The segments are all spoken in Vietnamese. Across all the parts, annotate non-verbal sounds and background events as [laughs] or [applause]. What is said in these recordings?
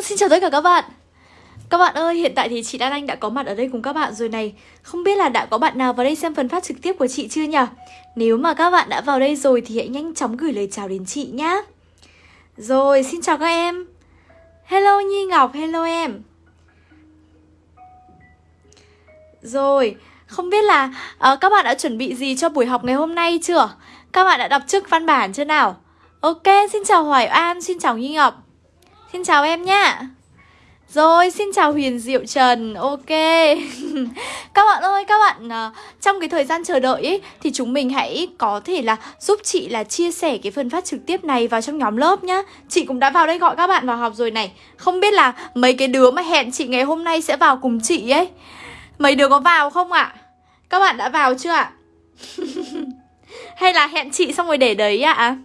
Hello, xin chào tất cả các bạn Các bạn ơi, hiện tại thì chị Đan Anh đã có mặt ở đây cùng các bạn rồi này Không biết là đã có bạn nào vào đây xem phần phát trực tiếp của chị chưa nhỉ? Nếu mà các bạn đã vào đây rồi thì hãy nhanh chóng gửi lời chào đến chị nhá Rồi, xin chào các em Hello Nhi Ngọc, hello em Rồi, không biết là uh, các bạn đã chuẩn bị gì cho buổi học ngày hôm nay chưa? Các bạn đã đọc trước văn bản chưa nào? Ok, xin chào Hoài An, xin chào Nhi Ngọc Xin chào em nhá Rồi, xin chào Huyền Diệu Trần Ok [laughs] Các bạn ơi, các bạn ờ, Trong cái thời gian chờ đợi ấy Thì chúng mình hãy có thể là giúp chị là chia sẻ cái phần phát trực tiếp này vào trong nhóm lớp nhá Chị cũng đã vào đây gọi các bạn vào học rồi này Không biết là mấy cái đứa mà hẹn chị ngày hôm nay sẽ vào cùng chị ấy Mấy đứa có vào không ạ? À? Các bạn đã vào chưa ạ? [laughs] Hay là hẹn chị xong rồi để đấy ạ? À?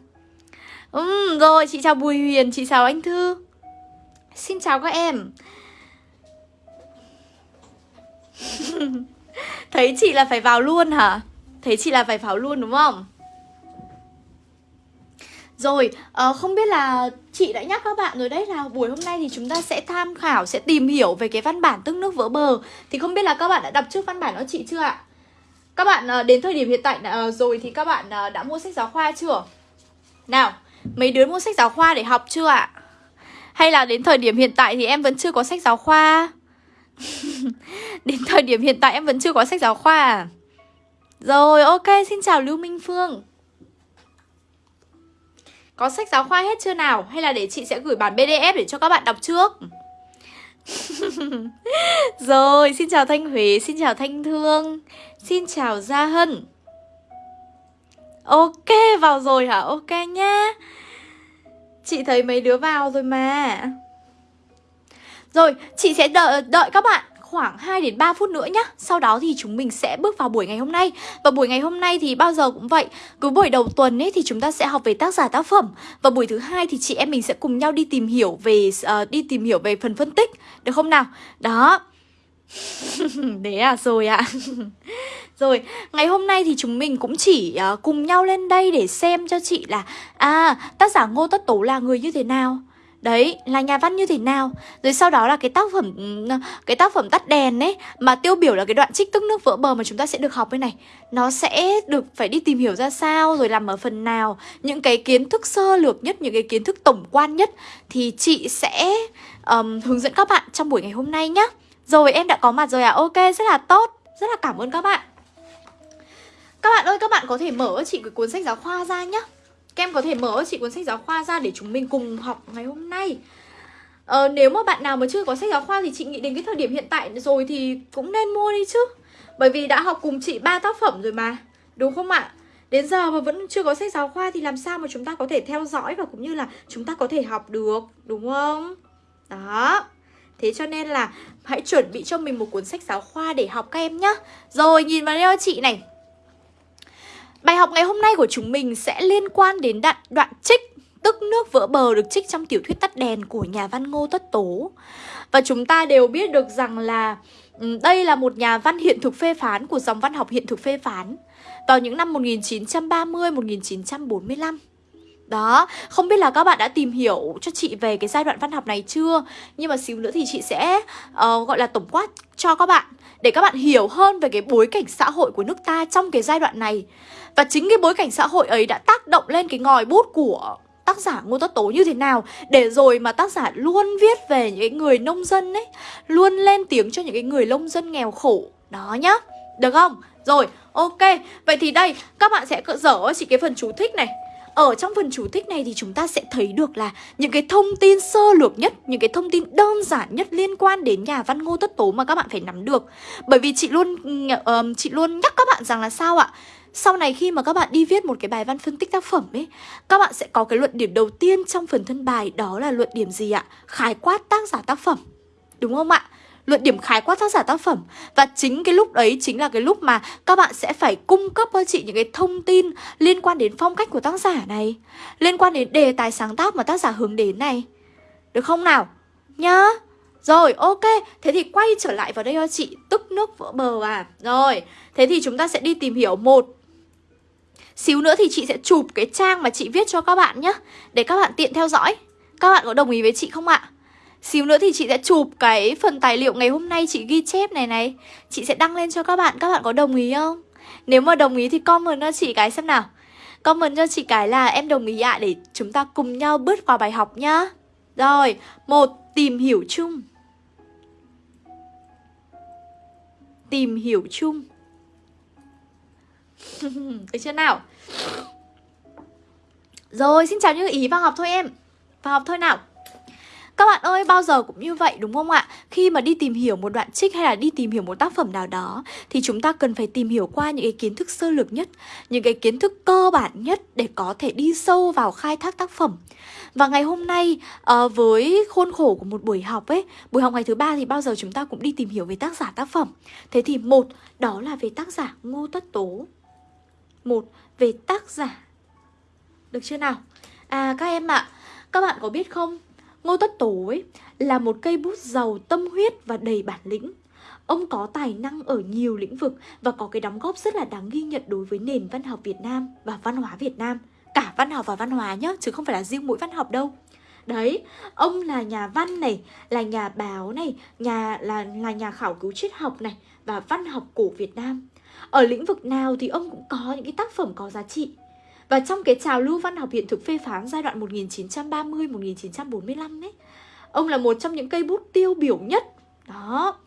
Ừ, rồi, chị chào Bùi Huyền, chị chào anh Thư Xin chào các em [laughs] Thấy chị là phải vào luôn hả? Thấy chị là phải vào luôn đúng không? Rồi, uh, không biết là chị đã nhắc các bạn rồi đấy là buổi hôm nay thì chúng ta sẽ tham khảo, sẽ tìm hiểu về cái văn bản tức nước vỡ bờ Thì không biết là các bạn đã đọc trước văn bản đó chị chưa ạ? Các bạn uh, đến thời điểm hiện tại uh, rồi thì các bạn uh, đã mua sách giáo khoa chưa? Nào, mấy đứa mua sách giáo khoa để học chưa ạ? Hay là đến thời điểm hiện tại thì em vẫn chưa có sách giáo khoa? [laughs] đến thời điểm hiện tại em vẫn chưa có sách giáo khoa à? Rồi, ok, xin chào Lưu Minh Phương Có sách giáo khoa hết chưa nào? Hay là để chị sẽ gửi bản PDF để cho các bạn đọc trước? [laughs] Rồi, xin chào Thanh Huế, xin chào Thanh Thương Xin chào Gia Hân Ok, vào rồi hả? Ok nha Chị thấy mấy đứa vào rồi mà Rồi, chị sẽ đợi, đợi các bạn khoảng 2 đến 3 phút nữa nhá. Sau đó thì chúng mình sẽ bước vào buổi ngày hôm nay. Và buổi ngày hôm nay thì bao giờ cũng vậy. Cứ buổi đầu tuần ấy thì chúng ta sẽ học về tác giả tác phẩm. Và buổi thứ hai thì chị em mình sẽ cùng nhau đi tìm hiểu về uh, đi tìm hiểu về phần phân tích, được không nào? Đó. [laughs] Đấy à rồi ạ. À. [laughs] Rồi, ngày hôm nay thì chúng mình cũng chỉ uh, cùng nhau lên đây để xem cho chị là À, tác giả Ngô Tất Tố là người như thế nào. Đấy, là nhà văn như thế nào. Rồi sau đó là cái tác phẩm Cái tác phẩm tắt đèn ấy Mà tiêu biểu là cái đoạn trích tức nước vỡ bờ mà chúng ta sẽ được học bên này. Nó sẽ được phải đi tìm hiểu ra sao Rồi làm ở phần nào. Những cái kiến thức sơ lược nhất Những cái kiến thức tổng quan nhất Thì chị sẽ um, hướng dẫn các bạn trong buổi ngày hôm nay nhá. Rồi em đã có mặt rồi à. Ok, rất là tốt. Rất là cảm ơn các bạn các bạn ơi, các bạn có thể mở chị cái cuốn sách giáo khoa ra nhá. Các em có thể mở chị cuốn sách giáo khoa ra để chúng mình cùng học ngày hôm nay. Ờ, Nếu mà bạn nào mà chưa có sách giáo khoa thì chị nghĩ đến cái thời điểm hiện tại rồi thì cũng nên mua đi chứ. Bởi vì đã học cùng chị ba tác phẩm rồi mà Đúng không ạ? Đến giờ mà vẫn chưa có sách giáo khoa thì làm sao mà chúng ta có thể theo dõi và cũng như là chúng ta có thể học được Đúng không? Đó. Thế cho nên là hãy chuẩn bị cho mình một cuốn sách giáo khoa để học các em nhá. Rồi nhìn vào đây chị này. Bài học ngày hôm nay của chúng mình sẽ liên quan đến đoạn, đoạn trích Tức nước vỡ bờ được trích trong tiểu thuyết tắt đèn của nhà văn Ngô Tất Tố. Và chúng ta đều biết được rằng là ừ, đây là một nhà văn hiện thực phê phán của dòng văn học hiện thực phê phán Vào những năm 1930-1945 đó, không biết là các bạn đã tìm hiểu cho chị về cái giai đoạn văn học này chưa? Nhưng mà xíu nữa thì chị sẽ uh, gọi là tổng quát cho các bạn Để các bạn hiểu hơn về cái bối cảnh xã hội của nước ta trong cái giai đoạn này. Và chính cái bối cảnh xã hội ấy đã tác động lên cái ngòi bút của tác giả Ngô Tất Tố như thế nào Để rồi mà tác giả luôn viết về những cái người nông dân ấy Luôn lên tiếng cho những cái người nông dân nghèo khổ Đó nhá, được không? Rồi, ok Vậy thì đây, các bạn sẽ dở chỉ cái phần chú thích này ở trong phần chú thích này thì chúng ta sẽ thấy được là những cái thông tin sơ lược nhất, những cái thông tin đơn giản nhất liên quan đến nhà văn Ngô Tất Tố mà các bạn phải nắm được. Bởi vì chị luôn uh, chị luôn nhắc các bạn rằng là sao ạ? Sau này khi mà các bạn đi viết một cái bài văn phân tích tác phẩm ấy Các bạn sẽ có cái luận điểm đầu tiên trong phần thân bài Đó là luận điểm gì ạ? Khái quát tác giả tác phẩm. Đúng không ạ? luận điểm khái quát tác giả tác phẩm. Và chính cái lúc đấy chính là cái lúc mà các bạn sẽ phải cung cấp cho chị những cái thông tin liên quan đến phong cách của tác giả này Liên quan đến đề tài sáng tác mà tác giả hướng đến này. Được không nào? Nhá. Rồi, ok, thế thì quay trở lại vào đây cho chị. Tức nước vỡ bờ à. Rồi, thế thì chúng ta sẽ đi tìm hiểu một Xíu nữa thì chị sẽ chụp cái trang mà chị viết cho các bạn nhé Để các bạn tiện theo dõi. Các bạn có đồng ý với chị không ạ? Xíu nữa thì chị sẽ chụp cái phần tài liệu ngày hôm nay chị ghi chép này này. Chị sẽ đăng lên cho các bạn, các bạn có đồng ý không? Nếu mà đồng ý thì comment cho chị cái xem nào. Comment cho chị cái là em đồng ý ạ à, Để chúng ta cùng nhau bước vào bài học nhá. Rồi, một Tìm hiểu chung. Tìm hiểu chung. [laughs] Được chưa nào? Rồi, xin chào những ý vào học thôi em Vào học thôi nào các bạn ơi, bao giờ cũng như vậy đúng không ạ? Khi mà đi tìm hiểu một đoạn trích hay là đi tìm hiểu một tác phẩm nào đó thì chúng ta cần phải tìm hiểu qua những cái kiến thức sơ lược nhất, những cái kiến thức cơ bản nhất để có thể đi sâu vào khai thác tác phẩm. Và ngày hôm nay uh, với khuôn khổ của một buổi học ấy, buổi học ngày thứ ba thì bao giờ chúng ta cũng đi tìm hiểu về tác giả tác phẩm. Thế thì một đó là về tác giả Ngô Tất Tố. Một về tác giả. Được chưa nào? À các em ạ, à, các bạn có biết không? Ngô Tất Tố ấy là một cây bút giàu tâm huyết và đầy bản lĩnh. Ông có tài năng ở nhiều lĩnh vực và có cái đóng góp rất là đáng ghi nhận đối với nền văn học Việt Nam và văn hóa Việt Nam. Cả văn học và văn hóa nhá, chứ không phải là riêng mỗi văn học đâu. Đấy, ông là nhà văn này, là nhà báo này, nhà là là nhà khảo cứu triết học này và văn học cổ Việt Nam. Ở lĩnh vực nào thì ông cũng có những cái tác phẩm có giá trị. Và trong cái trào lưu văn học hiện thực phê phán giai đoạn 1930-1945 ấy Ông là một trong những cây bút tiêu biểu nhất Đó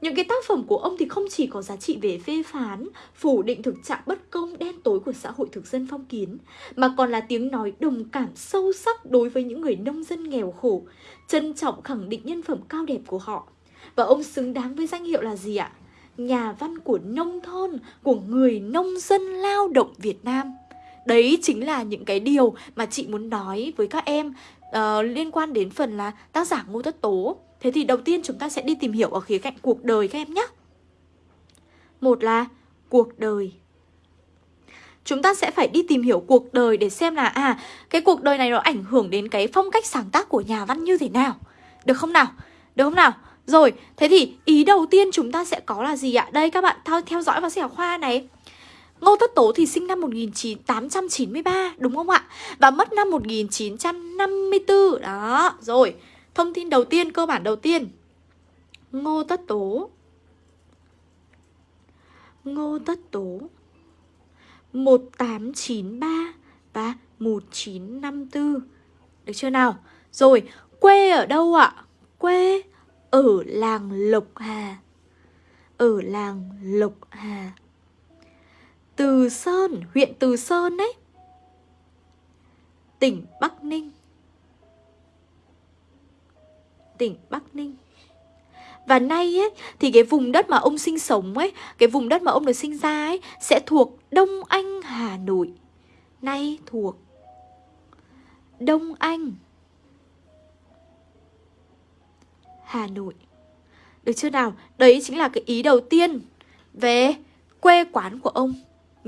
những cái tác phẩm của ông thì không chỉ có giá trị về phê phán, phủ định thực trạng bất công đen tối của xã hội thực dân phong kiến, mà còn là tiếng nói đồng cảm sâu sắc đối với những người nông dân nghèo khổ, trân trọng khẳng định nhân phẩm cao đẹp của họ. Và ông xứng đáng với danh hiệu là gì ạ? Nhà văn của nông thôn, của người nông dân lao động Việt Nam. Đấy chính là những cái điều mà chị muốn nói với các em uh, liên quan đến phần là tác giả Ngô Tất Tố. Thế thì đầu tiên chúng ta sẽ đi tìm hiểu ở khía cạnh cuộc đời các em nhé. Một là cuộc đời. Chúng ta sẽ phải đi tìm hiểu cuộc đời để xem là à cái cuộc đời này nó ảnh hưởng đến cái phong cách sáng tác của nhà văn như thế nào. Được không nào? Được không nào? Rồi, thế thì ý đầu tiên chúng ta sẽ có là gì ạ? Đây các bạn theo, theo dõi vào sách giáo khoa này. Ngô Tất Tố thì sinh năm 1893 đúng không ạ? Và mất năm 1954 Đó, rồi Thông tin đầu tiên, cơ bản đầu tiên Ngô Tất Tố Ngô Tất Tố 1893 và 1954 Được chưa nào? Rồi, quê ở đâu ạ? Quê ở làng Lộc Hà. Ở làng Lộc Hà. Từ Sơn, huyện Từ Sơn đấy Tỉnh Bắc Ninh. Tỉnh Bắc Ninh. Và nay ấy, thì cái vùng đất mà ông sinh sống ấy Cái vùng đất mà ông được sinh ra ấy Sẽ thuộc Đông Anh, Hà Nội. Nay thuộc Đông Anh. Hà Nội Được chưa nào? Đấy chính là cái ý đầu tiên Về quê quán của ông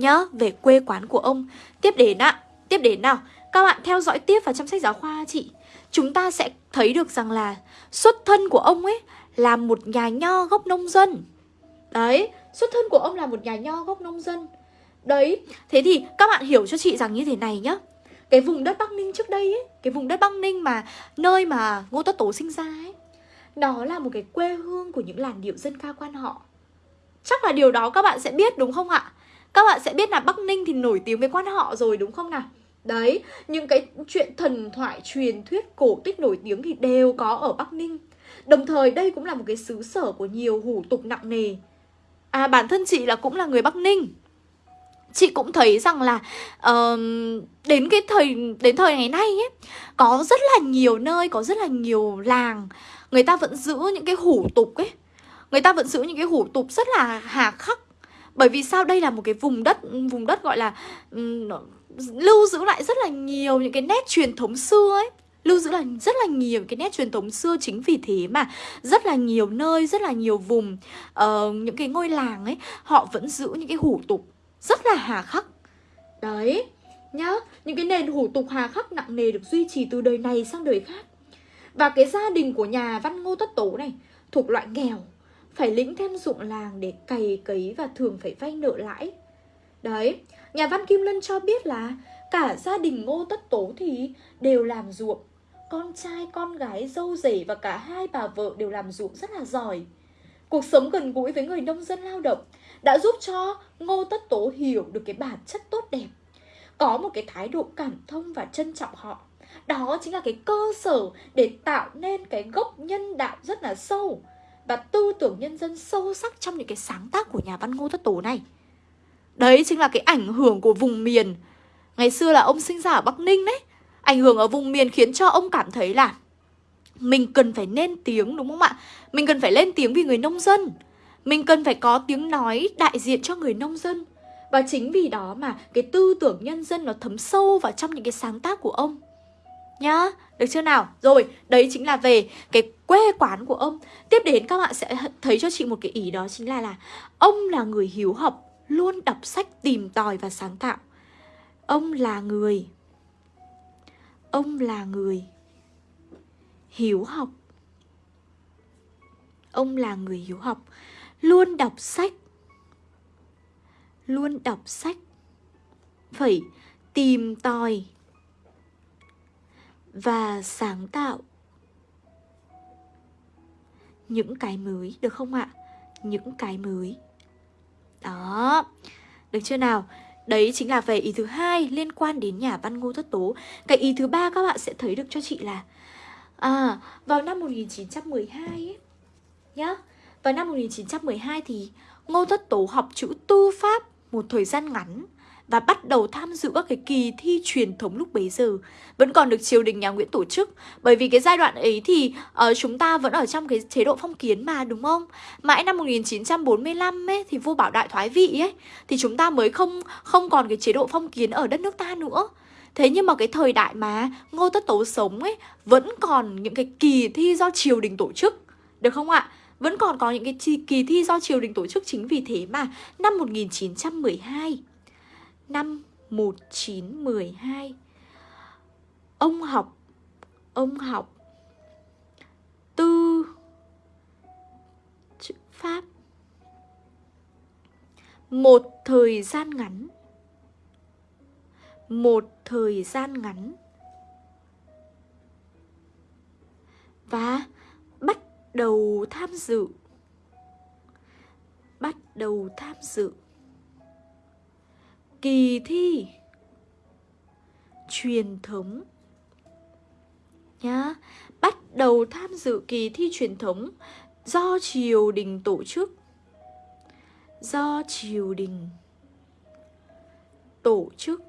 nhớ về quê quán của ông. Tiếp đến ạ, tiếp đến nào, các bạn theo dõi tiếp vào trong sách giáo khoa chị. Chúng ta sẽ thấy được rằng là xuất thân của ông ấy là một nhà nho gốc nông dân. Đấy, xuất thân của ông là một nhà nho gốc nông dân. Đấy, thế thì các bạn hiểu cho chị rằng như thế này nhá. Cái vùng đất Bắc Ninh trước đây ấy, cái vùng đất Bắc Ninh mà nơi mà Ngô Tất Tố sinh ra ấy, đó là một cái quê hương của những làn điệu dân ca quan họ. Chắc là điều đó các bạn sẽ biết đúng không ạ? Các bạn sẽ biết là Bắc Ninh thì nổi tiếng với quan họ rồi đúng không nào? Đấy, những cái chuyện thần thoại truyền thuyết cổ tích nổi tiếng thì đều có ở Bắc Ninh Đồng thời đây cũng là một cái xứ sở của nhiều hủ tục nặng nề À bản thân chị là cũng là người Bắc Ninh Chị cũng thấy rằng là uh, đến cái thời đến thời ngày nay ấy có rất là nhiều nơi, có rất là nhiều làng người ta vẫn giữ những cái hủ tục ấy. Người ta vẫn giữ những cái hủ tục rất là hà khắc. Bởi vì sao? Đây là một cái vùng đất vùng đất gọi là um, lưu giữ lại rất là nhiều những cái nét truyền thống xưa ấy. Lưu giữ là rất là nhiều cái nét truyền thống xưa chính vì thế mà rất là nhiều nơi rất là nhiều vùng uh, những cái ngôi làng ấy họ vẫn giữ những cái hủ tục rất là hà khắc. Đấy nhá. Những cái nền hủ tục hà khắc nặng nề được duy trì từ đời này sang đời khác và cái gia đình của nhà văn ngô tất tố này thuộc loại nghèo phải lĩnh thêm dụng làng để cày cấy và thường phải vay nợ lãi. Đấy, nhà văn Kim Lân cho biết là cả gia đình Ngô Tất Tố thì đều làm ruộng, con trai, con gái, dâu rể và cả hai bà vợ đều làm ruộng rất là giỏi. Cuộc sống gần gũi với người nông dân lao động đã giúp cho Ngô Tất Tố hiểu được cái bản chất tốt đẹp. Có một cái thái độ cảm thông và trân trọng họ. Đó chính là cái cơ sở để tạo nên cái gốc nhân đạo rất là sâu và tư tưởng nhân dân sâu sắc trong những cái sáng tác của nhà văn Ngô Tất Tố này. Đấy chính là cái ảnh hưởng của vùng miền. Ngày xưa là ông sinh ra ở Bắc Ninh đấy. Ảnh hưởng ở vùng miền khiến cho ông cảm thấy là mình cần phải nên tiếng, đúng không ạ? Mình cần phải lên tiếng vì người nông dân. Mình cần phải có tiếng nói đại diện cho người nông dân. Và chính vì đó mà cái tư tưởng nhân dân nó thấm sâu vào trong những cái sáng tác của ông. Nhá, được chưa nào? Rồi, đấy chính là về cái quê quán của ông. Tiếp đến các bạn sẽ thấy cho chị một cái ý đó chính là là ông là người hiếu học, luôn đọc sách tìm tòi và sáng tạo. Ông là người Ông là người hiếu học. Ông là người hiếu học, luôn đọc sách. Luôn đọc sách. Phải tìm tòi và sáng tạo những cái mới, được không ạ? Những cái mới. Đó. Được chưa nào? Đấy chính là về ý thứ hai liên quan đến nhà văn Ngô Tất Tố. Cái ý thứ ba các bạn sẽ thấy được cho chị là à vào năm 1912 ấy, nhá. Vào năm 1912 thì Ngô Tất Tố học chữ tư pháp một thời gian ngắn và bắt đầu tham dự các cái kỳ thi truyền thống lúc bấy giờ. Vẫn còn được triều đình nhà Nguyễn tổ chức. Bởi vì cái giai đoạn ấy thì uh, chúng ta vẫn ở trong cái chế độ phong kiến mà đúng không? Mãi năm 1945 ấy thì vua Bảo Đại thoái vị ấy thì chúng ta mới không không còn cái chế độ phong kiến ở đất nước ta nữa. Thế nhưng mà cái thời đại mà Ngô Tất Tố sống ấy Vẫn còn những cái kỳ thi do triều đình tổ chức Được không ạ? Vẫn còn có những cái kỳ thi do triều đình tổ chức Chính vì thế mà năm 1912 năm 1912 Ông học Ông học Tư Chữ Pháp. Một thời gian ngắn, Một thời gian ngắn. Và bắt đầu tham dự, Bắt đầu tham dự kỳ thi. Truyền thống. Nhá bắt đầu tham dự kỳ thi truyền thống do triều đình tổ chức. Do triều đình tổ chức.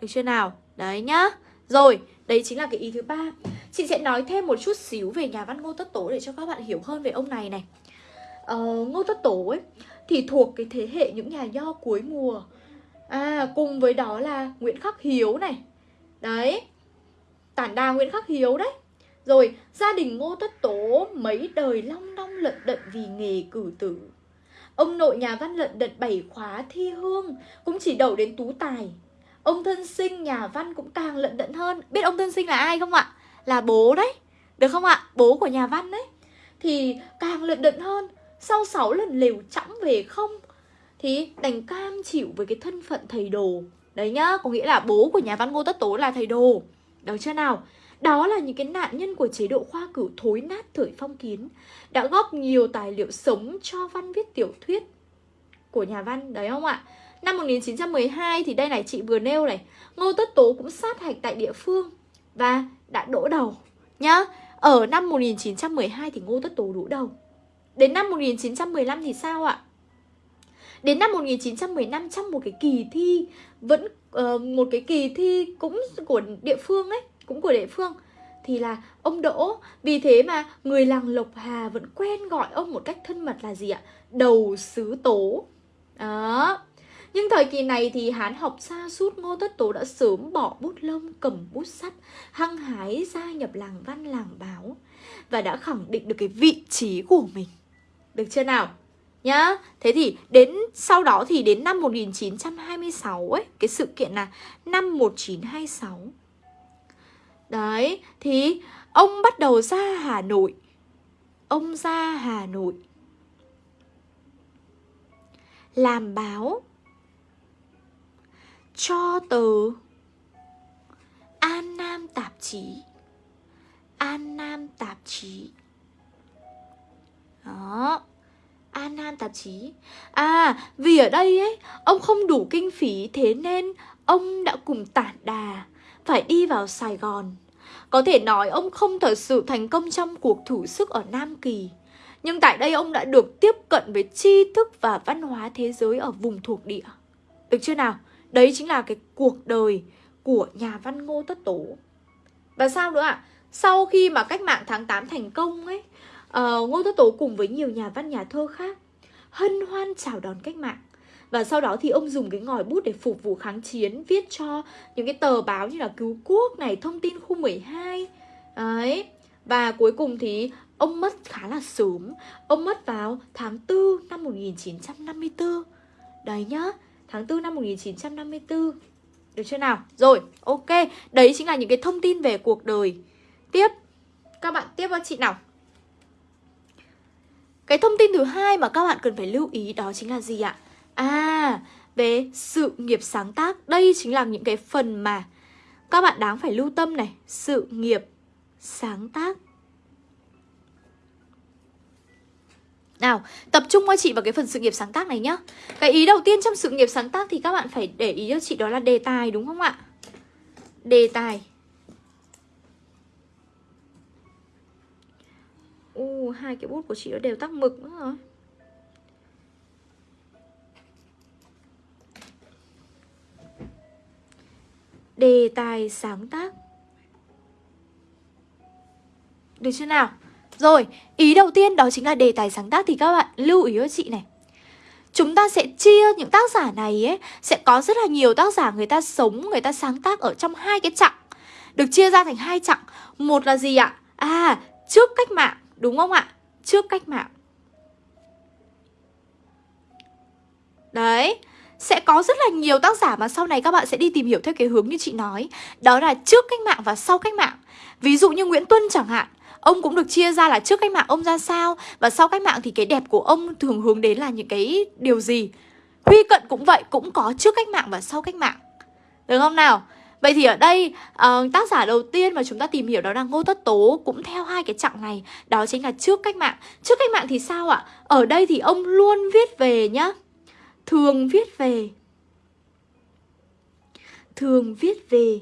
Được chưa nào? Đấy nhá. Rồi đấy chính là cái ý thứ ba. Chị sẽ nói thêm một chút xíu về nhà văn ngô tất tố để cho các bạn hiểu hơn về ông này này. Ờ, ngô tất tố ấy thì thuộc cái thế hệ những nhà nho cuối mùa. À cùng với đó là Nguyễn Khắc Hiếu này. Đấy, Tản đà Nguyễn Khắc Hiếu đấy. Rồi, gia đình Ngô Tất Tố mấy đời long đong lận đận vì nghề cử tử. Ông nội nhà văn lận đận bảy khóa thi hương, Cũng chỉ đậu đến tú tài. Ông thân sinh nhà văn cũng càng lận đận hơn. Biết ông thân sinh là ai không ạ? Là bố đấy. Được không ạ? Bố của nhà văn đấy. Thì càng lận đận hơn, Sau 6 lần lều chẵng về không thì đành cam chịu với cái thân phận thầy đồ. Đấy nhá, có nghĩa là bố của nhà văn ngô tất tố là thầy đồ. Được chưa nào? Đó là những cái nạn nhân của chế độ khoa cử thối nát thời phong kiến, đã góp nhiều tài liệu sống cho văn viết tiểu thuyết của nhà văn, đấy không ạ? Năm 1912 thì đây này, chị vừa nêu này, ngô tất tố cũng sát hạch tại địa phương và đã đỗ đầu, nhá. Ở năm 1912 thì ngô tất tố đỗ đầu. Đến năm 1915 thì sao ạ? Đến năm 1915 trong một cái kỳ thi vẫn uh, một cái kỳ thi cũng của địa phương ấy, cũng của địa phương thì là ông Đỗ. Vì thế mà người làng Lộc Hà vẫn quen gọi ông một cách thân mật là gì ạ? Đầu sứ tố. Đó. Nhưng thời kỳ này thì Hán học xa suốt Ngô Tất Tố đã sớm bỏ bút lông cầm bút sắt, hăng hái gia nhập làng văn làng báo và đã khẳng định được cái vị trí của mình. Được chưa nào? Nhá. Thế thì đến sau đó thì đến năm 1926 ấy, cái sự kiện là năm 1926. Đấy, thì ông bắt đầu ra Hà Nội. Ông ra Hà Nội. Làm báo cho tờ An Nam tạp chí An Nam tạp chí Đó An Nam tạp chí À vì ở đây ấy, Ông không đủ kinh phí, Thế nên ông đã cùng tản đà, Phải đi vào Sài Gòn Có thể nói ông không thật sự thành công trong cuộc thử sức ở Nam Kỳ Nhưng tại đây ông đã được tiếp cận với tri thức và văn hóa thế giới ở vùng thuộc địa Được chưa nào? Đấy chính là cái cuộc đời của nhà văn Ngô Tất Tố Và sao nữa ạ? À? Sau khi mà cách mạng tháng 8 thành công ấy Ờ, uh, Ngô Tất Tố cùng với nhiều nhà văn nhà thơ khác Hân hoan chào đón cách mạng. Và sau đó thì ông dùng cái ngòi bút để phục vụ kháng chiến Viết cho những cái tờ báo như là Cứu Quốc này, Thông tin khu 12 Đấy. Và cuối cùng thì ông mất khá là sớm. Ông mất vào tháng 4 năm 1954 Đấy nhá Tháng 4 năm 1954 Được chưa nào? Rồi, ok. Đấy chính là những cái thông tin về cuộc đời. Tiếp. Các bạn tiếp vào chị nào. Cái thông tin thứ hai mà các bạn cần phải lưu ý đó chính là gì ạ? À, về sự nghiệp sáng tác Đây chính là những cái phần mà các bạn đáng phải lưu tâm này Sự nghiệp sáng tác Nào, tập trung cho chị vào cái phần sự nghiệp sáng tác này nhá Cái ý đầu tiên trong sự nghiệp sáng tác thì các bạn phải để ý cho chị đó là đề tài đúng không ạ? Đề tài U hai cái bút của chị nó đều tắc mực nữa rồi Đề tài sáng tác. Được chưa nào? Rồi, ý đầu tiên đó chính là đề tài sáng tác Thì các bạn lưu ý cho chị này. Chúng ta sẽ chia những tác giả này ấy Sẽ có rất là nhiều tác giả người ta sống Người ta sáng tác ở trong hai cái chặng. Được chia ra thành hai chặng. Một là gì ạ? À, trước cách mạng. Đúng không ạ? Trước cách mạng. Đấy sẽ có rất là nhiều tác giả mà sau này các bạn sẽ đi tìm hiểu theo cái hướng như chị nói. Đó là trước cách mạng và sau cách mạng. Ví dụ như Nguyễn Tuân chẳng hạn Ông cũng được chia ra là trước cách mạng ông ra sao Và sau cách mạng thì cái đẹp của ông thường hướng đến là những cái điều gì. Huy Cận cũng vậy, cũng có trước cách mạng và sau cách mạng. Được không nào? Vậy thì ở đây uh, tác giả đầu tiên mà chúng ta tìm hiểu đó là Ngô Tất Tố Cũng theo hai cái chặng này Đó chính là trước cách mạng. Trước cách mạng thì sao ạ? Ở đây thì ông luôn viết về nhá Thường viết về Thường viết về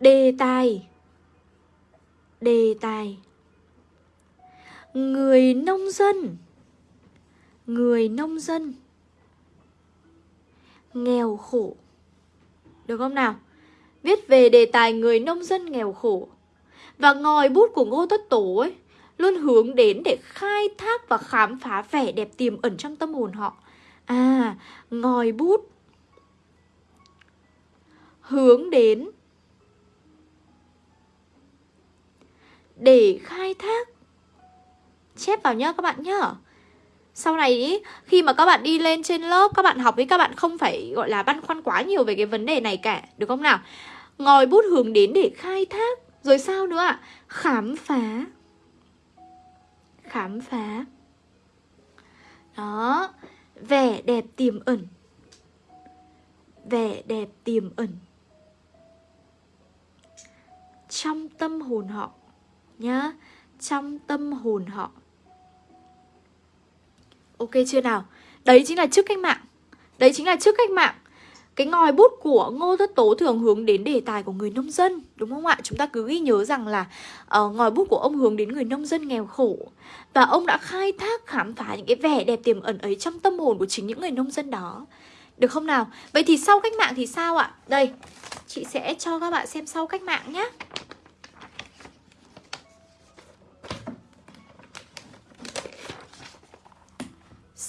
Đề tài Đề tài. Người nông dân Người nông dân Nghèo khổ. Được không nào? Viết về đề tài người nông dân nghèo khổ. Và ngòi bút của Ngô Tất Tổ ấy Luôn hướng đến để khai thác và khám phá vẻ đẹp tiềm ẩn trong tâm hồn họ. À, ngòi bút Hướng đến Để khai thác. Chép vào nhá các bạn nhá sau này ý, khi mà các bạn đi lên trên lớp Các bạn học với các bạn không phải gọi là băn khoăn quá nhiều về cái vấn đề này cả Được không nào? Ngòi bút hướng đến để khai thác Rồi sao nữa ạ? Khám phá. Khám phá. Đó vẻ đẹp tiềm ẩn. Vẻ đẹp tiềm ẩn. Trong tâm hồn họ nhá trong tâm hồn họ ok chưa nào đấy chính là trước cách mạng đấy chính là trước cách mạng cái ngòi bút của Ngô Tất Tố thường hướng đến đề tài của người nông dân Đúng không ạ? Chúng ta cứ ghi nhớ rằng là uh, ngòi bút của ông hướng đến người nông dân nghèo khổ Và ông đã khai thác khám phá những cái vẻ đẹp tiềm ẩn ấy trong tâm hồn của chính những người nông dân đó Được không nào? Vậy thì sau cách mạng thì sao ạ? Đây, chị sẽ cho các bạn xem sau cách mạng nhé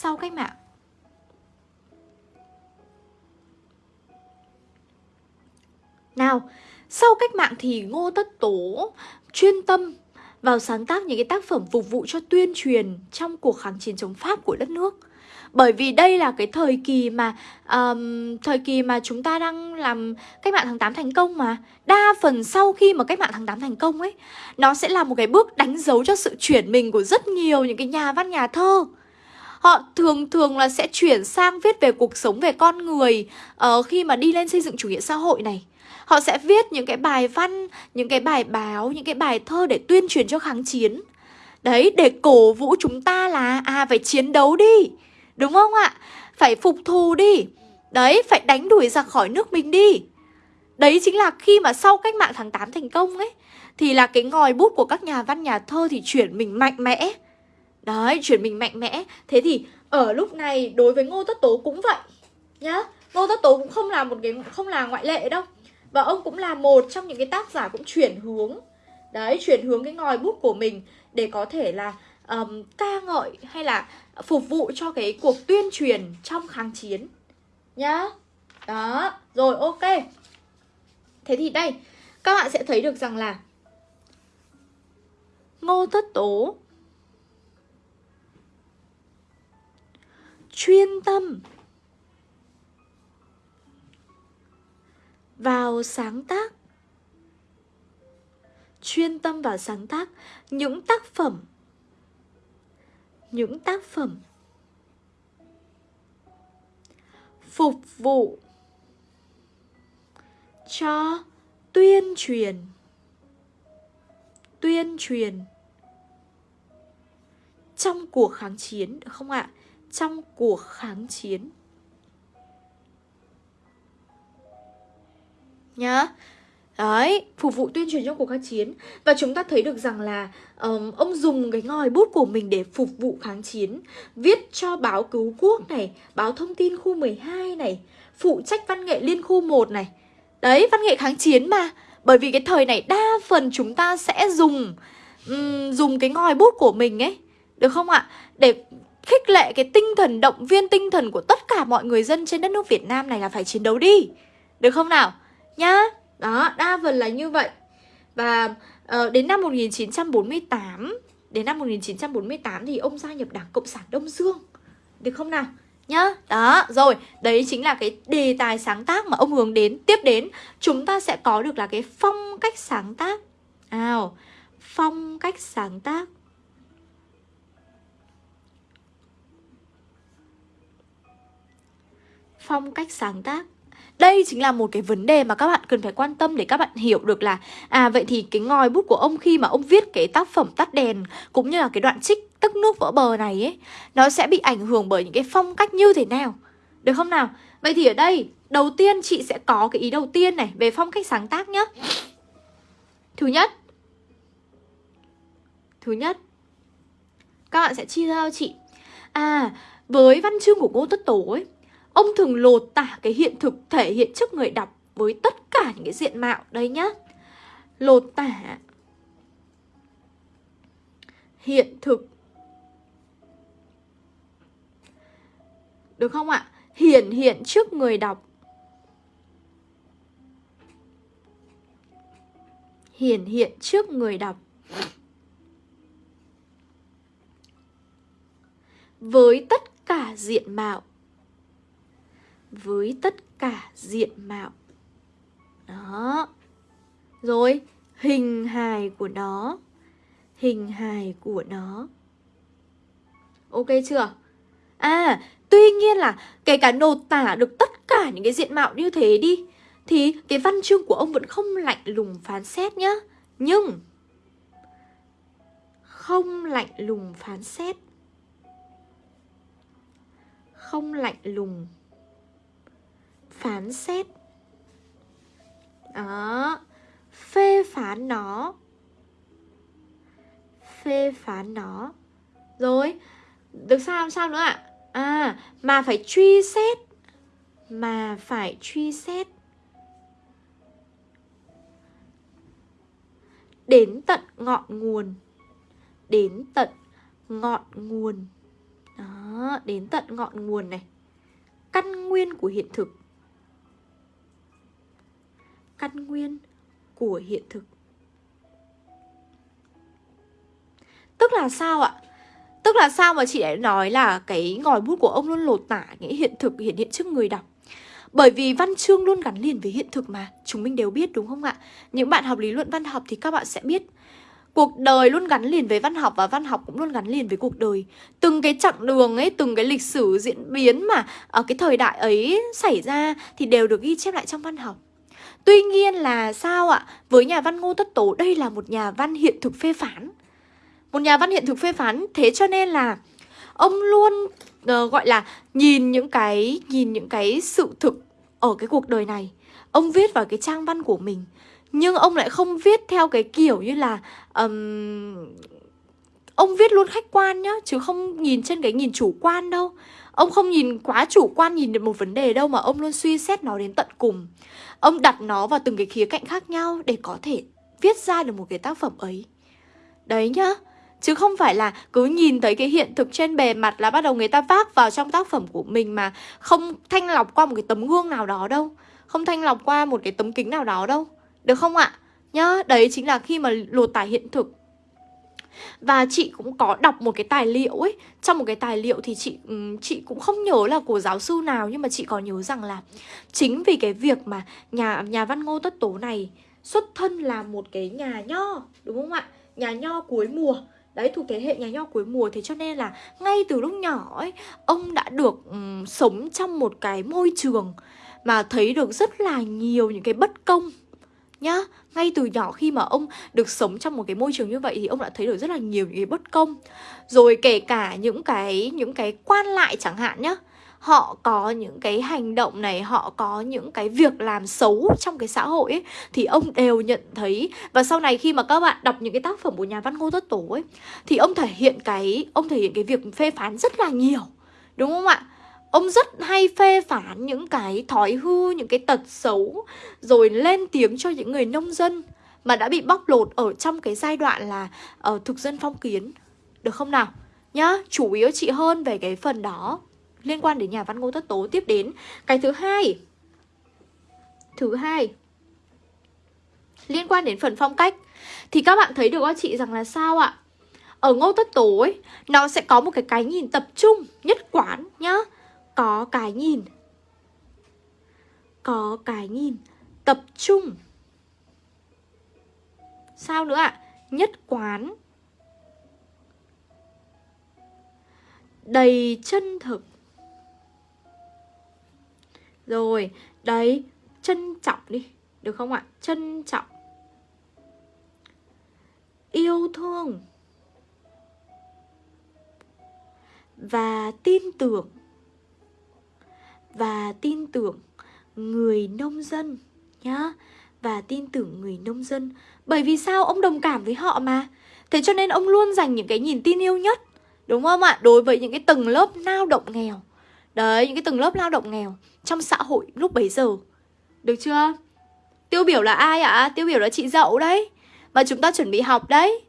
Sau cách mạng Nào, sau cách mạng thì Ngô Tất Tố chuyên tâm vào sáng tác những cái tác phẩm phục vụ cho tuyên truyền trong cuộc kháng chiến chống Pháp của đất nước. Bởi vì đây là cái thời kỳ mà um, thời kỳ mà chúng ta đang làm cách mạng tháng 8 thành công mà. Đa phần sau khi mà cách mạng tháng 8 thành công ấy, nó sẽ là một cái bước đánh dấu cho sự chuyển mình của rất nhiều những cái nhà văn nhà thơ. Họ thường thường là sẽ chuyển sang viết về cuộc sống về con người uh, khi mà đi lên xây dựng chủ nghĩa xã hội này. Họ sẽ viết những cái bài văn, những cái bài báo, những cái bài thơ để tuyên truyền cho kháng chiến. Đấy, để cổ vũ chúng ta là à phải chiến đấu đi. Đúng không ạ? Phải phục thù đi. Đấy, phải đánh đuổi ra khỏi nước mình đi. Đấy chính là khi mà sau cách mạng tháng 8 thành công ấy Thì là cái ngòi bút của các nhà văn nhà thơ thì chuyển mình mạnh mẽ Đấy, chuyển mình mạnh mẽ. Thế thì ở lúc này đối với Ngô Tất Tố cũng vậy Nhá. Ngô Tất Tố cũng không là một cái không là ngoại lệ đâu. Và ông cũng là một trong những cái tác giả cũng chuyển hướng. Đấy, chuyển hướng cái ngòi bút của mình Để có thể là um, ca ngợi hay là phục vụ cho cái cuộc tuyên truyền trong kháng chiến Nhá. Đó, rồi ok. Thế thì đây, các bạn sẽ thấy được rằng là Ngô Tất Tố chuyên tâm vào sáng tác chuyên tâm vào sáng tác, những tác phẩm, những tác phẩm phục vụ cho tuyên truyền tuyên truyền trong cuộc kháng chiến, được không ạ? Trong cuộc kháng chiến. Nhá. Đấy, phục vụ tuyên truyền trong cuộc kháng chiến. Và chúng ta thấy được rằng là um, Ông dùng cái ngòi bút của mình để phục vụ kháng chiến. Viết cho báo cứu quốc này Báo thông tin khu 12 này Phụ trách văn nghệ liên khu 1 này. Đấy, văn nghệ kháng chiến mà. Bởi vì cái thời này đa phần chúng ta sẽ dùng um, Dùng cái ngòi bút của mình ấy. Được không ạ? Để khích lệ cái tinh thần động viên tinh thần của tất cả mọi người dân trên đất nước Việt Nam này là phải chiến đấu đi. Được không nào? Nhá. Đó, đa phần là như vậy. Và uh, đến năm 1948 Đến năm 1948 thì ông gia nhập Đảng Cộng sản Đông Dương. Được không nào? nhá. Đó, rồi, đấy chính là cái đề tài sáng tác mà ông hướng đến. Tiếp đến, chúng ta sẽ có được là cái phong cách sáng tác. Nào, phong cách sáng tác. Phong cách sáng tác. Đây chính là một cái vấn đề mà các bạn cần phải quan tâm để các bạn hiểu được là À vậy thì cái ngòi bút của ông khi mà ông viết cái tác phẩm tắt đèn Cũng như là cái đoạn trích tức nước vỡ bờ này ấy, Nó sẽ bị ảnh hưởng bởi những cái phong cách như thế nào? Được không nào? Vậy thì ở đây, đầu tiên chị sẽ có cái ý đầu tiên này về phong cách sáng tác nhá. Thứ nhất. Thứ nhất. Các bạn sẽ chia ra cho chị. À với văn chương của Ngô Tất Tổ ấy Ông thường lột tả cái hiện thực thể hiện trước người đọc với tất cả những cái diện mạo đấy nhá. Lột tả. Hiện thực. Được không ạ? Hiển hiện trước người đọc. Hiển hiện trước người đọc. Với tất cả diện mạo với tất cả diện mạo. Đó. Rồi, hình hài của nó. Hình hài của nó. Ok chưa? À tuy nhiên là kể cả nột tả được tất cả những cái diện mạo như thế đi, thì cái văn chương của ông vẫn không lạnh lùng phán xét nhá. Nhưng, không lạnh lùng phán xét. Không lạnh lùng phán xét. Đó. Phê phán nó. Phê phán nó. Rồi, được sao làm sao nữa ạ? À mà phải truy xét. Mà phải truy xét. Đến tận ngọn nguồn. Đến tận ngọn nguồn. Đó, đến tận ngọn nguồn này. Căn nguyên của hiện thực căn nguyên của hiện thực. Tức là sao ạ? Tức là sao mà chị lại nói là cái ngòi bút của ông luôn lột tả những hiện thực hiện hiện trước người đọc? Bởi vì văn chương luôn gắn liền với hiện thực mà Chúng mình đều biết đúng không ạ? Những bạn học lý luận văn học thì các bạn sẽ biết. Cuộc đời luôn gắn liền với văn học và văn học cũng luôn gắn liền với cuộc đời. Từng cái chặng đường ấy, từng cái lịch sử diễn biến mà ở cái thời đại ấy xảy ra thì đều được ghi chép lại trong văn học. Tuy nhiên là sao ạ? Với nhà văn Ngô Tất Tố đây là một nhà văn hiện thực phê phán. Một nhà văn hiện thực phê phán Thế cho nên là ông luôn uh, gọi là nhìn những cái nhìn những cái sự thực ở cái cuộc đời này. Ông viết vào cái trang văn của mình Nhưng ông lại không viết theo cái kiểu như là um, Ông viết luôn khách quan nhá Chứ không nhìn trên cái nhìn chủ quan đâu. Ông không nhìn quá chủ quan nhìn được một vấn đề đâu Mà ông luôn suy xét nó đến tận cùng. Ông đặt nó vào từng cái khía cạnh khác nhau Để có thể viết ra được một cái tác phẩm ấy. Đấy nhá Chứ không phải là cứ nhìn thấy cái hiện thực trên bề mặt là bắt đầu người ta vác vào trong tác phẩm của mình mà không thanh lọc qua một cái tấm gương nào đó đâu. Không thanh lọc qua một cái tấm kính nào đó đâu. Được không ạ? Nhá, đấy chính là khi mà lột tả hiện thực và chị cũng có đọc một cái tài liệu ấy. Trong một cái tài liệu thì chị chị cũng không nhớ là của giáo sư nào Nhưng mà chị có nhớ rằng là Chính vì cái việc mà nhà nhà văn Ngô Tất Tố này Xuất thân là một cái nhà nho Đúng không ạ? Nhà nho cuối mùa. Đấy thuộc thế hệ nhà nho cuối mùa. Thế cho nên là ngay từ lúc nhỏ ấy Ông đã được um, sống trong một cái môi trường Mà thấy được rất là nhiều những cái bất công nhá. Ngay từ nhỏ khi mà ông được sống trong một cái môi trường như vậy thì ông đã thấy được rất là nhiều những cái bất công. Rồi kể cả những cái những cái quan lại chẳng hạn nhá. Họ có những cái hành động này, họ có những cái việc làm xấu trong cái xã hội ấy, thì ông đều nhận thấy. Và sau này khi mà các bạn đọc những cái tác phẩm của nhà văn ngô tất tổ ấy, thì ông thể hiện cái, ông thể hiện cái việc phê phán rất là nhiều. Đúng không ạ? Ông rất hay phê phán những cái thói hư, những cái tật xấu Rồi lên tiếng cho những người nông dân Mà đã bị bóc lột ở trong cái giai đoạn là uh, thực dân phong kiến Được không nào? Nhá, chủ yếu chị hơn về cái phần đó Liên quan đến nhà văn Ngô Tất Tố Tiếp đến cái thứ hai Thứ hai Liên quan đến phần phong cách Thì các bạn thấy được các chị rằng là sao ạ? Ở Ngô Tất Tố ấy Nó sẽ có một cái cái nhìn tập trung Nhất quán nhá có cái nhìn. Có cái nhìn. Tập trung. Sao nữa ạ? Nhất quán. Đầy chân thực. Rồi, đấy, trân trọng đi. Được không ạ? Trân trọng. Yêu thương. Và tin tưởng và tin tưởng người nông dân nhá. Và tin tưởng người nông dân. Bởi vì sao? Ông đồng cảm với họ mà. Thế cho nên ông luôn dành những cái nhìn tin yêu nhất, đúng không ạ? Đối với những cái tầng lớp lao động nghèo. Đấy, những cái tầng lớp lao động nghèo trong xã hội lúc bấy giờ. Được chưa? Tiêu biểu là ai ạ? Tiêu biểu là chị dậu đấy. Mà chúng ta chuẩn bị học đấy.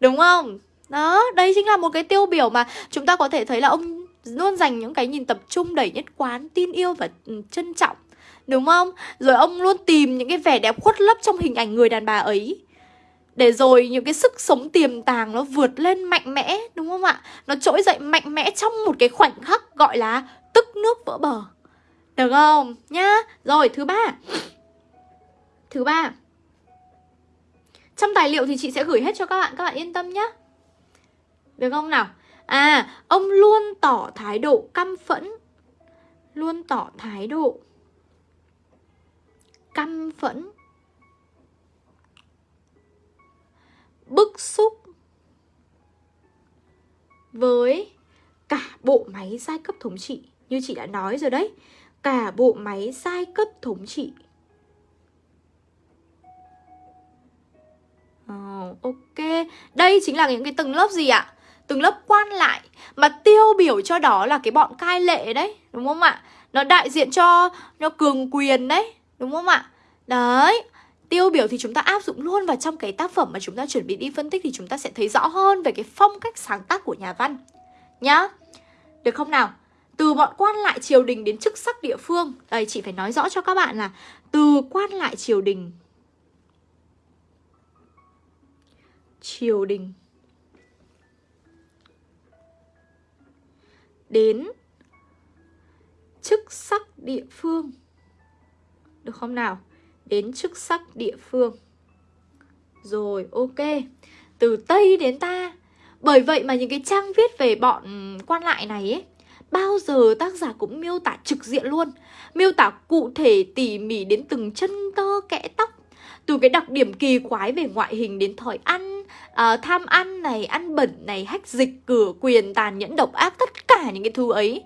Đúng không? Đó, đây chính là một cái tiêu biểu mà chúng ta có thể thấy là ông luôn dành những cái nhìn tập trung đầy nhất quán, tin yêu và ừ, trân trọng Đúng không? Rồi ông luôn tìm những cái vẻ đẹp khuất lấp trong hình ảnh người đàn bà ấy để rồi những cái sức sống tiềm tàng nó vượt lên mạnh mẽ đúng không ạ? Nó trỗi dậy mạnh mẽ trong một cái khoảnh khắc gọi là tức nước vỡ bờ. Được không? Nhá. Rồi thứ ba. Thứ ba. Trong tài liệu thì chị sẽ gửi hết cho các bạn, các bạn yên tâm nhá. Được không nào? À, ông luôn tỏ thái độ căm phẫn. Luôn tỏ thái độ Căm phẫn. Bức xúc Với cả bộ máy giai cấp thống trị. Như chị đã nói rồi đấy Cả bộ máy giai cấp thống trị. Oh, Ok. Đây chính là những cái tầng lớp gì ạ? Từng lớp quan lại, Mà tiêu biểu cho đó là cái bọn cai lệ đấy, Đúng không ạ? Nó đại diện cho, nó cường quyền đấy, Đúng không ạ? Đấy, Tiêu biểu thì chúng ta áp dụng luôn vào trong cái tác phẩm mà chúng ta chuẩn bị đi phân tích Thì chúng ta sẽ thấy rõ hơn về cái phong cách sáng tác của nhà văn Nhá, Được không nào? Từ bọn quan lại triều đình đến chức sắc địa phương Đây, chị phải nói rõ cho các bạn là Từ quan lại triều đình Triều đình đến chức sắc địa phương. Được không nào? Đến chức sắc địa phương. Rồi, ok. Từ Tây đến ta. Bởi vậy mà những cái trang viết về bọn quan lại này ấy Bao giờ tác giả cũng miêu tả trực diện luôn. Miêu tả cụ thể tỉ mỉ đến từng chân tơ kẽ tóc. Từ cái đặc điểm kỳ quái về ngoại hình đến thói ăn à, Tham ăn này, ăn bẩn này, hách dịch, cửa quyền, tàn nhẫn, độc ác Tất cả những cái thứ ấy.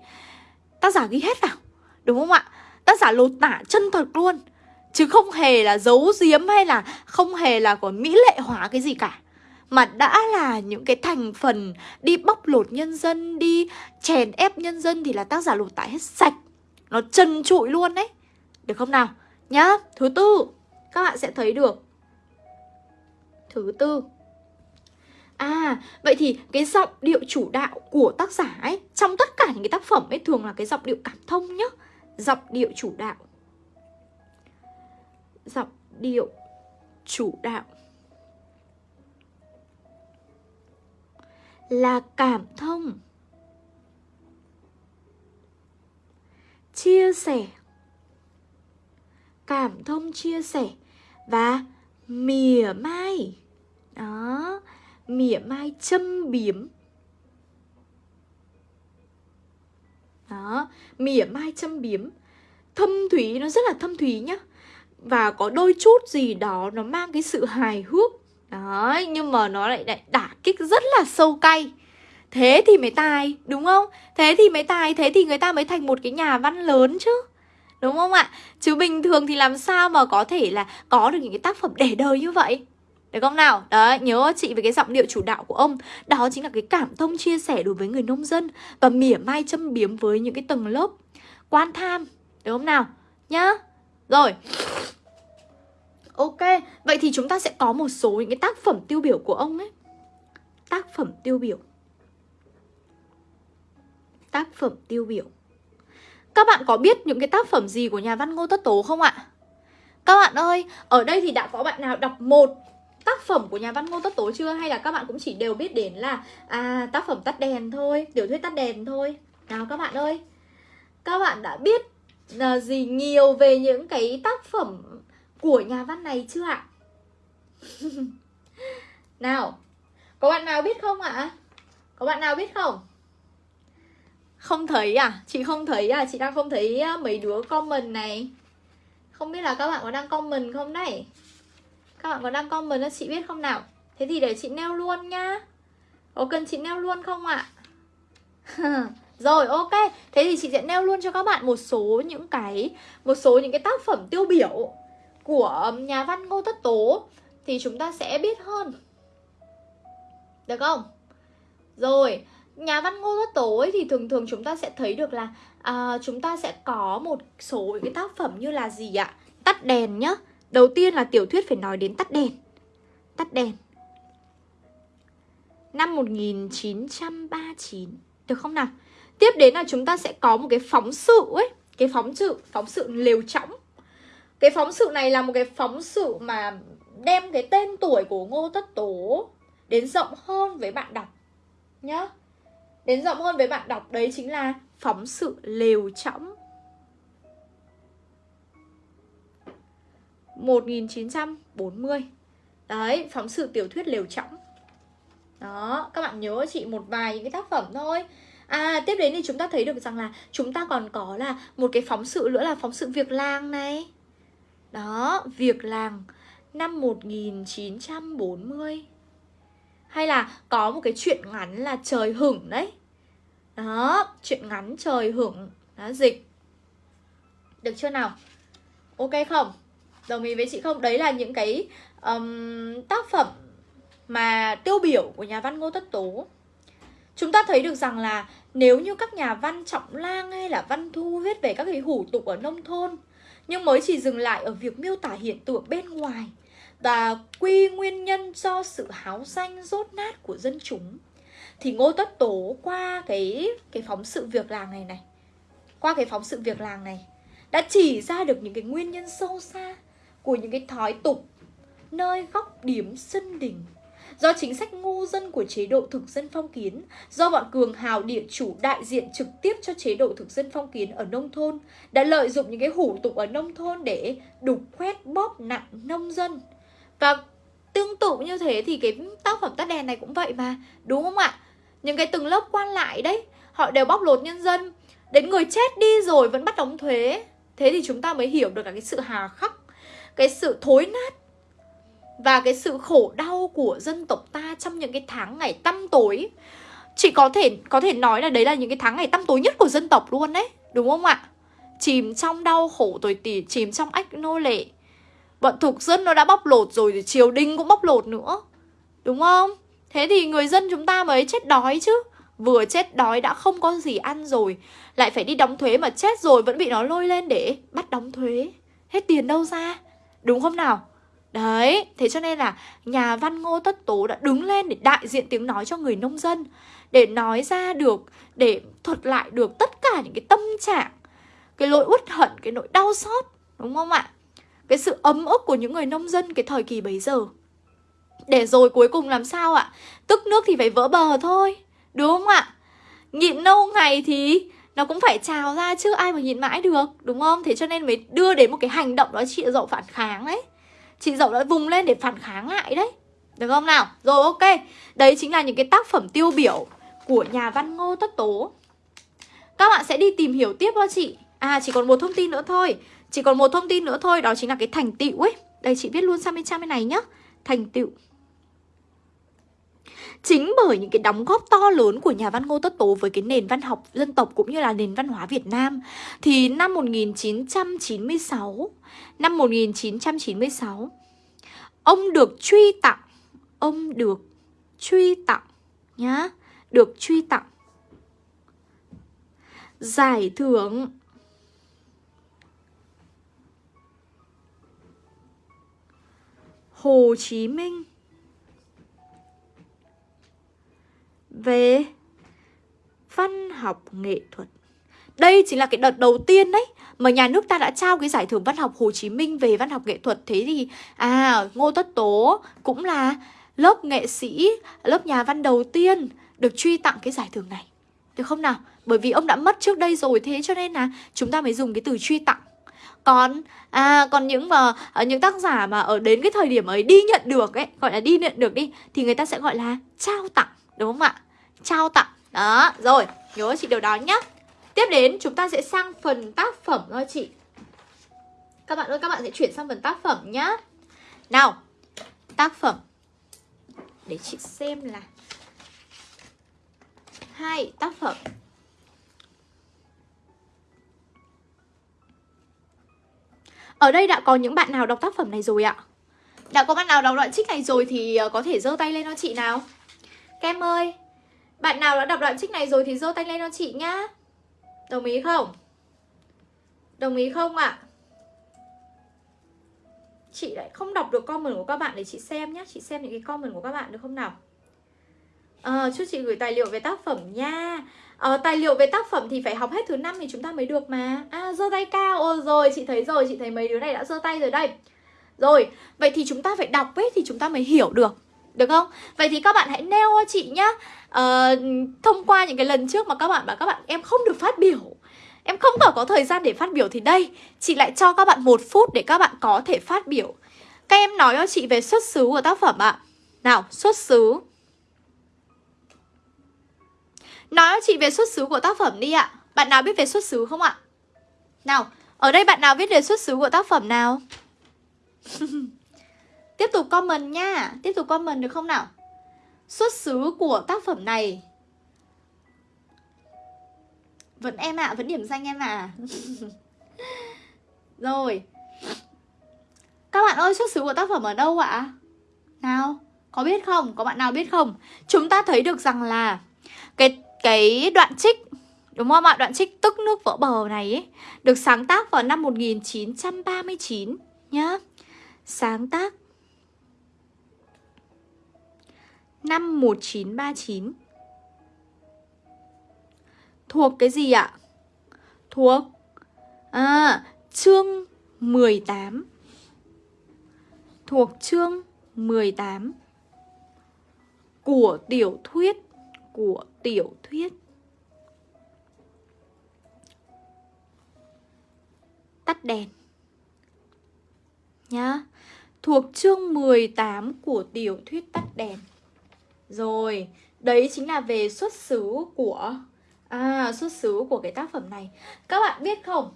Tác giả ghi hết vào Đúng không ạ? Tác giả lột tả chân thật luôn Chứ không hề là giấu giếm hay là không hề là có mỹ lệ hóa cái gì cả. Mà đã là những cái thành phần đi bóc lột nhân dân, đi chèn ép nhân dân thì là tác giả lột tả hết sạch. Nó trần trụi luôn đấy. Được không nào? Nhá, thứ tư Các bạn sẽ thấy được. Thứ tư. À, vậy thì cái giọng điệu chủ đạo của tác giả ấy Trong tất cả những cái tác phẩm ấy thường là cái giọng điệu cảm thông nhá. Giọng điệu chủ đạo. Giọng điệu chủ đạo. Là cảm thông. Chia sẻ. Cảm thông chia sẻ và mỉa mai. Đó mỉa mai châm biếm. Đó, mỉa mai châm biếm. Thâm thúy nó rất là thâm thúy nhá. Và có đôi chút gì đó nó mang cái sự hài hước. Đấy, nhưng mà nó lại lại đả kích rất là sâu cay. Thế thì mới tài, đúng không? Thế thì mới tài, thế thì người ta mới thành một cái nhà văn lớn chứ. Đúng không ạ? Chứ bình thường thì làm sao mà có thể là có được những cái tác phẩm để đời như vậy? Được không nào? Đấy, nhớ chị về cái giọng điệu chủ đạo của ông. Đó chính là cái cảm thông chia sẻ đối với người nông dân Và mỉa mai châm biếm với những cái tầng lớp quan tham. Được không nào? Nhá. Rồi. Ok, vậy thì chúng ta sẽ có một số những cái tác phẩm tiêu biểu của ông ấy. Tác phẩm tiêu biểu. Tác phẩm tiêu biểu. Các bạn có biết những cái tác phẩm gì của nhà văn Ngô Tất Tố không ạ? Các bạn ơi, ở đây thì đã có bạn nào đọc một tác phẩm của nhà văn Ngô Tất Tố chưa? Hay là các bạn cũng chỉ đều biết đến là À, tác phẩm tắt đèn thôi, tiểu thuyết tắt đèn thôi Nào các bạn ơi Các bạn đã biết là gì nhiều về những cái tác phẩm của nhà văn này chưa ạ? [laughs] nào, có bạn nào biết không ạ? Có bạn nào biết không? Không thấy à? Chị không thấy à? Chị đang không thấy à, mấy đứa comment này Không biết là các bạn có đang comment không đấy? Các bạn có đang comment cho chị biết không nào? Thế thì để chị nêu luôn nhá Có cần chị nêu luôn không ạ? [laughs] Rồi ok, thế thì chị sẽ nêu luôn cho các bạn một số những cái một số những cái tác phẩm tiêu biểu của um, nhà văn Ngô Tất Tố thì chúng ta sẽ biết hơn. Được không? Rồi, nhà văn Ngô Tất Tố ấy thì thường thường chúng ta sẽ thấy được là à, chúng ta sẽ có một số những cái tác phẩm như là gì ạ? Tắt đèn nhá. Đầu tiên là tiểu thuyết phải nói đến Tắt đèn. Tắt đèn. Năm 1939. Được không nào? Tiếp đến là chúng ta sẽ có một cái phóng sự ấy Cái phóng sự, phóng sự lều trõng Cái phóng sự này là một cái phóng sự mà đem cái tên tuổi của Ngô Tất Tố đến rộng hơn với bạn đọc nhá Đến rộng hơn với bạn đọc đấy chính là phóng sự lều trõng 1940 Đấy, phóng sự tiểu thuyết lều Trọng. Đó, các bạn nhớ chị một vài những cái tác phẩm thôi. À tiếp đến thì chúng ta thấy được rằng là chúng ta còn có là một cái phóng sự nữa là phóng sự việc làng này. Đó, việc làng năm 1940 Hay là có một cái chuyện ngắn là trời hửng đấy. Đó, chuyện ngắn trời hửng. Đó, dịch. Được chưa nào? Ok không? Đồng ý với chị không? Đấy là những cái um, tác phẩm mà tiêu biểu của nhà văn Ngô Tất Tố Chúng ta thấy được rằng là nếu như các nhà văn trọng lang hay là văn thu viết về các cái hủ tục ở nông thôn nhưng mới chỉ dừng lại ở việc miêu tả hiện tượng bên ngoài và quy nguyên nhân do sự háo danh rốt nát của dân chúng thì Ngô Tất Tố qua cái cái phóng sự việc làng này này qua cái phóng sự việc làng này đã chỉ ra được những cái nguyên nhân sâu xa của những cái thói tục nơi góc điểm sân đình do chính sách ngu dân của chế độ thực dân phong kiến, do bọn cường hào địa chủ đại diện trực tiếp cho chế độ thực dân phong kiến ở nông thôn, đã lợi dụng những cái hủ tục ở nông thôn để đục khoét bóp nặng nông dân. Và tương tự như thế thì cái tác phẩm tắt đèn này cũng vậy mà đúng không ạ? Những cái từng lớp quan lại đấy họ đều bóc lột nhân dân. Đến người chết đi rồi vẫn bắt đóng thuế. Thế thì chúng ta mới hiểu được cả cái sự hà khắc cái sự thối nát và cái sự khổ đau của dân tộc ta trong những cái tháng ngày tăm tối. Chị có thể có thể nói là đấy là những cái tháng ngày tăm tối nhất của dân tộc luôn đấy, đúng không ạ? Chìm trong đau khổ tồi tỉ chìm trong ách nô lệ. Bọn thực dân nó đã bóc lột rồi thì triều đình cũng bóc lột nữa, đúng không? Thế thì người dân chúng ta mới chết đói chứ. Vừa chết đói đã không có gì ăn rồi, lại phải đi đóng thuế mà chết rồi vẫn bị nó lôi lên để bắt đóng thuế. Hết tiền đâu ra đúng không nào Đấy, thế cho nên là nhà văn Ngô Tất Tố đã đứng lên để đại diện tiếng nói cho người nông dân Để nói ra được, để thuật lại được tất cả những cái tâm trạng Cái nỗi uất hận, cái nỗi đau xót, đúng không ạ? Cái sự ấm ức của những người nông dân cái thời kỳ bấy giờ Để rồi cuối cùng làm sao ạ? Tức nước thì phải vỡ bờ thôi, đúng không ạ? Nhịn lâu ngày thì nó cũng phải trào ra chứ ai mà nhìn mãi được, đúng không? Thế cho nên mới đưa đến một cái hành động đó chị dậu phản kháng đấy Chị dậu đã vùng lên để phản kháng lại đấy. Được không nào? Rồi ok. Đấy chính là những cái tác phẩm tiêu biểu Của nhà văn Ngô Tất Tố. Các bạn sẽ đi tìm hiểu tiếp cho chị. À chỉ còn một thông tin nữa thôi. Chỉ còn một thông tin nữa thôi Đó chính là cái thành tựu ấy. Đây chị viết luôn sang bên trang bên này nhá. Thành tựu. Chính bởi những cái đóng góp to lớn của nhà văn Ngô Tất Tố với cái nền văn học dân tộc cũng như là nền văn hóa Việt Nam thì năm 1996, năm 1996 ông được truy tặng, ông được truy tặng nhá, được truy tặng giải thưởng Hồ Chí Minh. Về văn học nghệ thuật. Đây chính là cái đợt đầu tiên đấy mà nhà nước ta đã trao cái giải thưởng văn học Hồ Chí Minh về văn học nghệ thuật. Thế thì à Ngô Tất Tố cũng là lớp nghệ sĩ, lớp nhà văn đầu tiên được truy tặng cái giải thưởng này. Được không nào? Bởi vì ông đã mất trước đây rồi thế cho nên là chúng ta mới dùng cái từ truy tặng. Còn à còn những mà à, những tác giả mà ở đến cái thời điểm ấy đi nhận được ấy, gọi là đi nhận được đi thì người ta sẽ gọi là trao tặng, đúng không ạ? Trao tặng. Đó, rồi, nhớ chị điều đó nhé Tiếp đến chúng ta sẽ sang phần tác phẩm thôi chị. Các bạn ơi, các bạn sẽ chuyển sang phần tác phẩm nhá. Nào, tác phẩm. Để chị xem là. Hai tác phẩm. Ở đây đã có những bạn nào đọc tác phẩm này rồi ạ? Đã có bạn nào đọc đoạn trích này rồi thì ờ, có thể giơ tay lên cho chị nào. Kem ơi bạn nào đã đọc đoạn trích này rồi thì giơ tay lên cho chị nhá Đồng ý không? Đồng ý không ạ? À? Chị lại không đọc được comment của các bạn để chị xem nhá Chị xem những cái comment của các bạn được không nào? À, chúc chị gửi tài liệu về tác phẩm nha à, Tài liệu về tác phẩm thì phải học hết thứ năm thì chúng ta mới được mà À, giơ tay cao Ồ rồi, chị thấy rồi, chị thấy mấy đứa này đã giơ tay rồi đây Rồi, vậy thì chúng ta phải đọc ấy thì chúng ta mới hiểu được được không? Vậy thì các bạn hãy nêu cho chị nhá uh, Thông qua những cái lần trước mà các bạn bảo các bạn em không được phát biểu Em không có, có thời gian để phát biểu thì đây Chị lại cho các bạn một phút để các bạn có thể phát biểu Các em nói cho chị về xuất xứ của tác phẩm ạ Nào, xuất xứ Nói cho chị về xuất xứ của tác phẩm đi ạ Bạn nào biết về xuất xứ không ạ? Nào, ở đây bạn nào biết về xuất xứ của tác phẩm nào? [laughs] Tiếp tục comment nha Tiếp tục comment được không nào Xuất xứ của tác phẩm này Vẫn em ạ, à, vẫn điểm danh em ạ à. [laughs] Rồi Các bạn ơi, xuất xứ của tác phẩm ở đâu ạ? Nào, có biết không? Có bạn nào biết không? Chúng ta thấy được rằng là Cái cái đoạn trích Đúng không ạ? Đoạn trích tức nước vỡ bờ này ấy, Được sáng tác vào năm 1939 Nhá Sáng tác 51939 Thuộc cái gì ạ? Thuộc À, chương 18 Thuộc chương 18 Của tiểu thuyết Của tiểu thuyết. Tắt đèn. Nhá. Thuộc chương 18 của tiểu thuyết tắt đèn. Rồi, đấy chính là về xuất xứ của à xuất xứ của cái tác phẩm này. Các bạn biết không?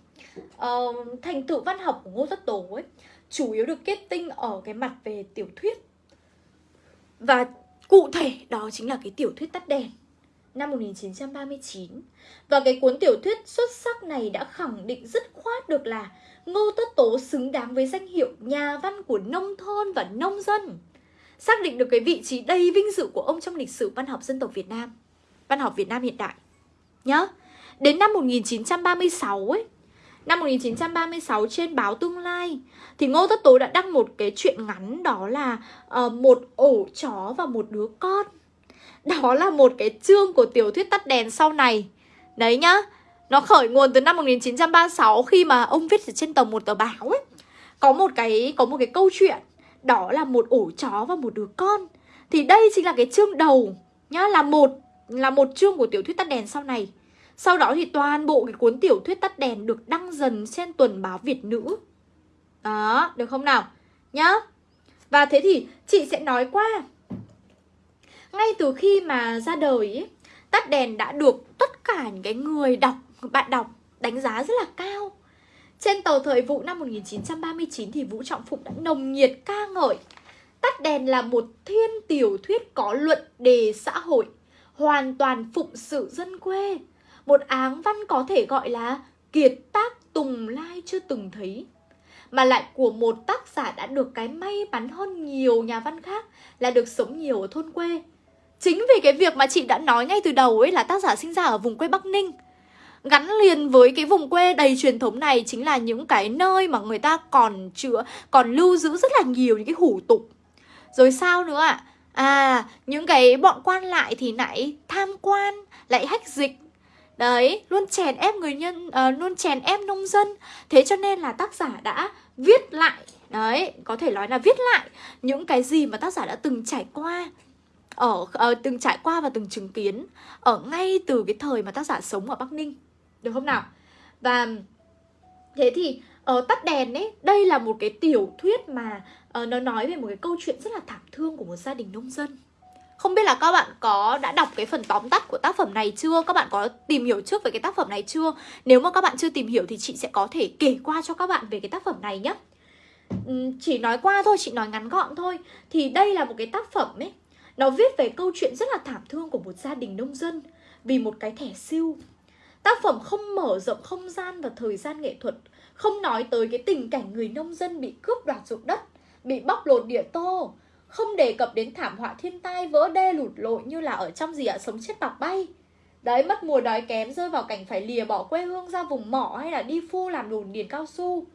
Uh, thành tựu văn học của Ngô Tất Tố ấy chủ yếu được kết tinh ở cái mặt về tiểu thuyết. Và cụ thể đó chính là cái tiểu thuyết tắt đèn năm 1939. Và cái cuốn tiểu thuyết xuất sắc này đã khẳng định dứt khoát được là Ngô Tất Tố xứng đáng với danh hiệu nhà văn của nông thôn và nông dân. Xác định được cái vị trí đầy vinh dự của ông trong lịch sử văn học dân tộc Việt Nam, văn học Việt Nam hiện đại. nhớ. đến năm 1936 ấy, năm 1936 trên báo Tương Lai thì Ngô Tất Tố đã đăng một cái chuyện ngắn đó là uh, một ổ chó và một đứa con. Đó là một cái chương của tiểu thuyết tắt đèn sau này. Đấy nhá, nó khởi nguồn từ năm 1936 khi mà ông viết ở trên tờ một tờ báo ấy. Có một cái có một cái câu chuyện đó là một ổ chó và một đứa con. Thì đây chính là cái chương đầu nhá là một là một chương của tiểu thuyết tắt đèn sau này. Sau đó thì toàn bộ cái cuốn tiểu thuyết tắt đèn được đăng dần trên tuần báo Việt Nữ. Đó, được không nào? Nhá. Và thế thì chị sẽ nói qua. Ngay từ khi mà ra đời tắt đèn đã được tất cả những cái người đọc bạn đọc đánh giá rất là cao. Trên tờ Thời vụ năm 1939 thì Vũ Trọng Phụng đã nồng nhiệt ca ngợi Tắt đèn là một thiên tiểu thuyết có luận đề xã hội, hoàn toàn phụng sự dân quê. Một áng văn có thể gọi là kiệt tác tùng lai chưa từng thấy. Mà lại của một tác giả đã được cái may mắn hơn nhiều nhà văn khác là được sống nhiều ở thôn quê. Chính vì cái việc mà chị đã nói ngay từ đầu ấy là tác giả sinh ra ở vùng quê Bắc Ninh gắn liền với cái vùng quê đầy truyền thống này chính là những cái nơi mà người ta còn chữa còn lưu giữ rất là nhiều những cái hủ tục. Rồi sao nữa ạ? À những cái bọn quan lại thì lại tham quan lại hách dịch. Đấy luôn chèn ép người nhân uh, luôn chèn ép nông dân. Thế cho nên là tác giả đã viết lại đấy có thể nói là viết lại những cái gì mà tác giả đã từng trải qua ở uh, từng trải qua và từng chứng kiến ở ngay từ cái thời mà tác giả sống ở Bắc Ninh được không nào? Và thế thì ở uh, tắt đèn ấy đây là một cái tiểu thuyết mà uh, nó nói về một cái câu chuyện rất là thảm thương của một gia đình nông dân. Không biết là các bạn có đã đọc cái phần tóm tắt của tác phẩm này chưa? Các bạn có tìm hiểu trước về cái tác phẩm này chưa? Nếu mà các bạn chưa tìm hiểu thì chị sẽ có thể kể qua cho các bạn về cái tác phẩm này nhé. Chỉ nói qua thôi, chị nói ngắn gọn thôi. Thì đây là một cái tác phẩm ấy Nó viết về câu chuyện rất là thảm thương của một gia đình nông dân Vì một cái thẻ siêu. Tác phẩm không mở rộng, không gian và thời gian nghệ thuật, Không nói tới cái tình cảnh người nông dân bị cướp đoạt ruộng đất, Bị bóc lột địa tô, Không đề cập đến thảm họa thiên tai, vỡ đê, lụt lội như là ở trong gì ạ? Sống chết bạc bay. Đấy, mất mùa đói kém, rơi vào cảnh phải lìa bỏ quê hương ra vùng mỏ hay là đi phu làm đồn điền cao su.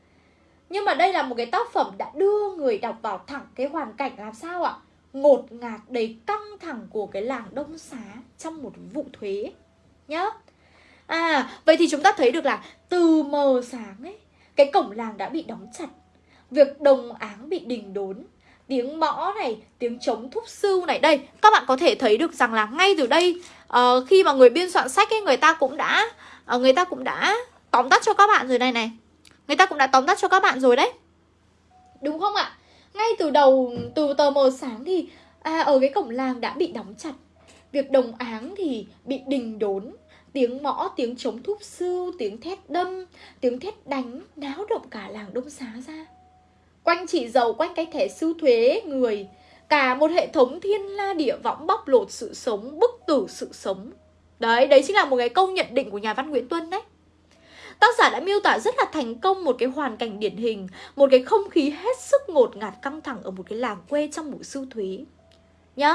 Nhưng mà đây là một cái tác phẩm đã đưa người đọc vào thẳng cái hoàn cảnh làm sao ạ? Ngột ngạt đầy căng thẳng của cái làng Đông Xá trong một vụ thuế Nhá. À, vậy thì chúng ta thấy được là từ mờ sáng ấy, cái cổng làng đã bị đóng chặt. Việc đồng áng bị đình đốn, tiếng mõ này, tiếng trống thúc sư này. Đây, các bạn có thể thấy được rằng là ngay từ đây uh, khi mà người biên soạn sách ấy, người ta cũng đã uh, người ta cũng đã tóm tắt cho các bạn rồi này này. Người ta cũng đã tóm tắt cho các bạn rồi đấy. Đúng không ạ? Ngay từ đầu từ tờ mờ sáng thì à, ở cái cổng làng đã bị đóng chặt. Việc đồng áng thì bị đình đốn Tiếng mõ, tiếng trống thúc sư, tiếng thét đâm, tiếng thét đánh Náo động cả làng Đông Xá ra. Quanh chị giàu, quanh cái thẻ sư thuế người Cả một hệ thống thiên la địa võng bóc lột sự sống, bức tử sự sống. Đấy, đấy chính là một cái câu nhận định của nhà văn Nguyễn Tuân đấy. Tác giả đã miêu tả rất là thành công một cái hoàn cảnh điển hình Một cái không khí hết sức ngột ngạt căng thẳng ở một cái làng quê trong một sư thuế. Nhá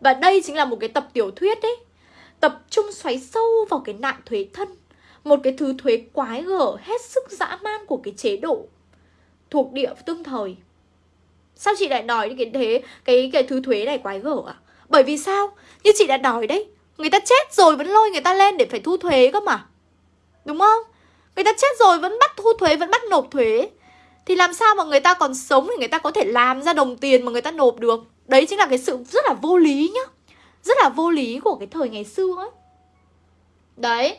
Và đây chính là một cái tập tiểu thuyết ấy tập trung xoáy sâu vào cái nạn thuế thân, một cái thứ thuế quái gở hết sức dã man của cái chế độ thuộc địa tương thời. Sao chị lại nói cái thế, cái cái thứ thuế này quái gở à bởi vì sao? Như chị đã nói đấy, người ta chết rồi vẫn lôi người ta lên để phải thu thuế cơ mà. Đúng không? Người ta chết rồi vẫn bắt thu thuế, vẫn bắt nộp thuế. Thì làm sao mà người ta còn sống thì người ta có thể làm ra đồng tiền mà người ta nộp được? Đấy chính là cái sự rất là vô lý nhá rất là vô lý của cái thời ngày xưa ấy. Đấy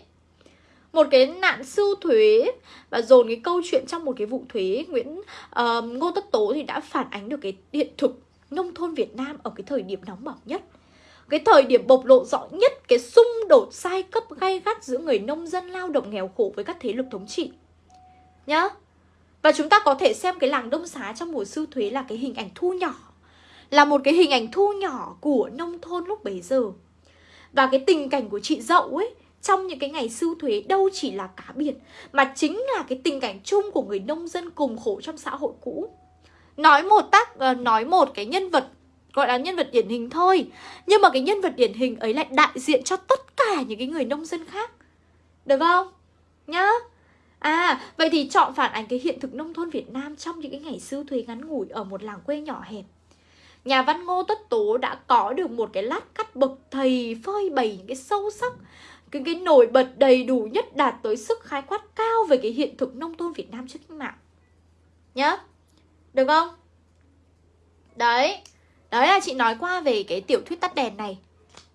một cái nạn sưu thuế và dồn cái câu chuyện trong một cái vụ thuế Nguyễn uh, Ngô Tất Tố thì đã phản ánh được cái hiện thực nông thôn Việt Nam ở cái thời điểm nóng bỏng nhất. Cái thời điểm bộc lộ rõ nhất cái xung đột sai cấp gay gắt giữa người nông dân lao động nghèo khổ với các thế lực thống trị. Nhá. Và chúng ta có thể xem cái làng Đông Xá trong mùa sư thuế là cái hình ảnh thu nhỏ là một cái hình ảnh thu nhỏ của nông thôn lúc bấy giờ. Và cái tình cảnh của chị dậu ấy trong những cái ngày sưu thuế đâu chỉ là cá biệt mà chính là cái tình cảnh chung của người nông dân cùng khổ trong xã hội cũ. Nói một tác ờ, nói một cái nhân vật gọi là nhân vật điển hình thôi nhưng mà cái nhân vật điển hình ấy lại đại diện cho tất cả những cái người nông dân khác. Được không? Nhá. À, vậy thì chọn phản ánh cái hiện thực nông thôn Việt Nam trong những cái ngày sưu thuế ngắn ngủi ở một làng quê nhỏ hẹp. Nhà văn Ngô Tất Tố đã có được một cái lát cắt bậc thầy phơi bày những cái sâu sắc cái, cái nổi bật đầy đủ nhất đạt tới sức khái quát cao về cái hiện thực nông thôn Việt Nam trước cách mạng. Nhá. Được không? Đấy. Đấy là chị nói qua về cái tiểu thuyết tắt đèn này.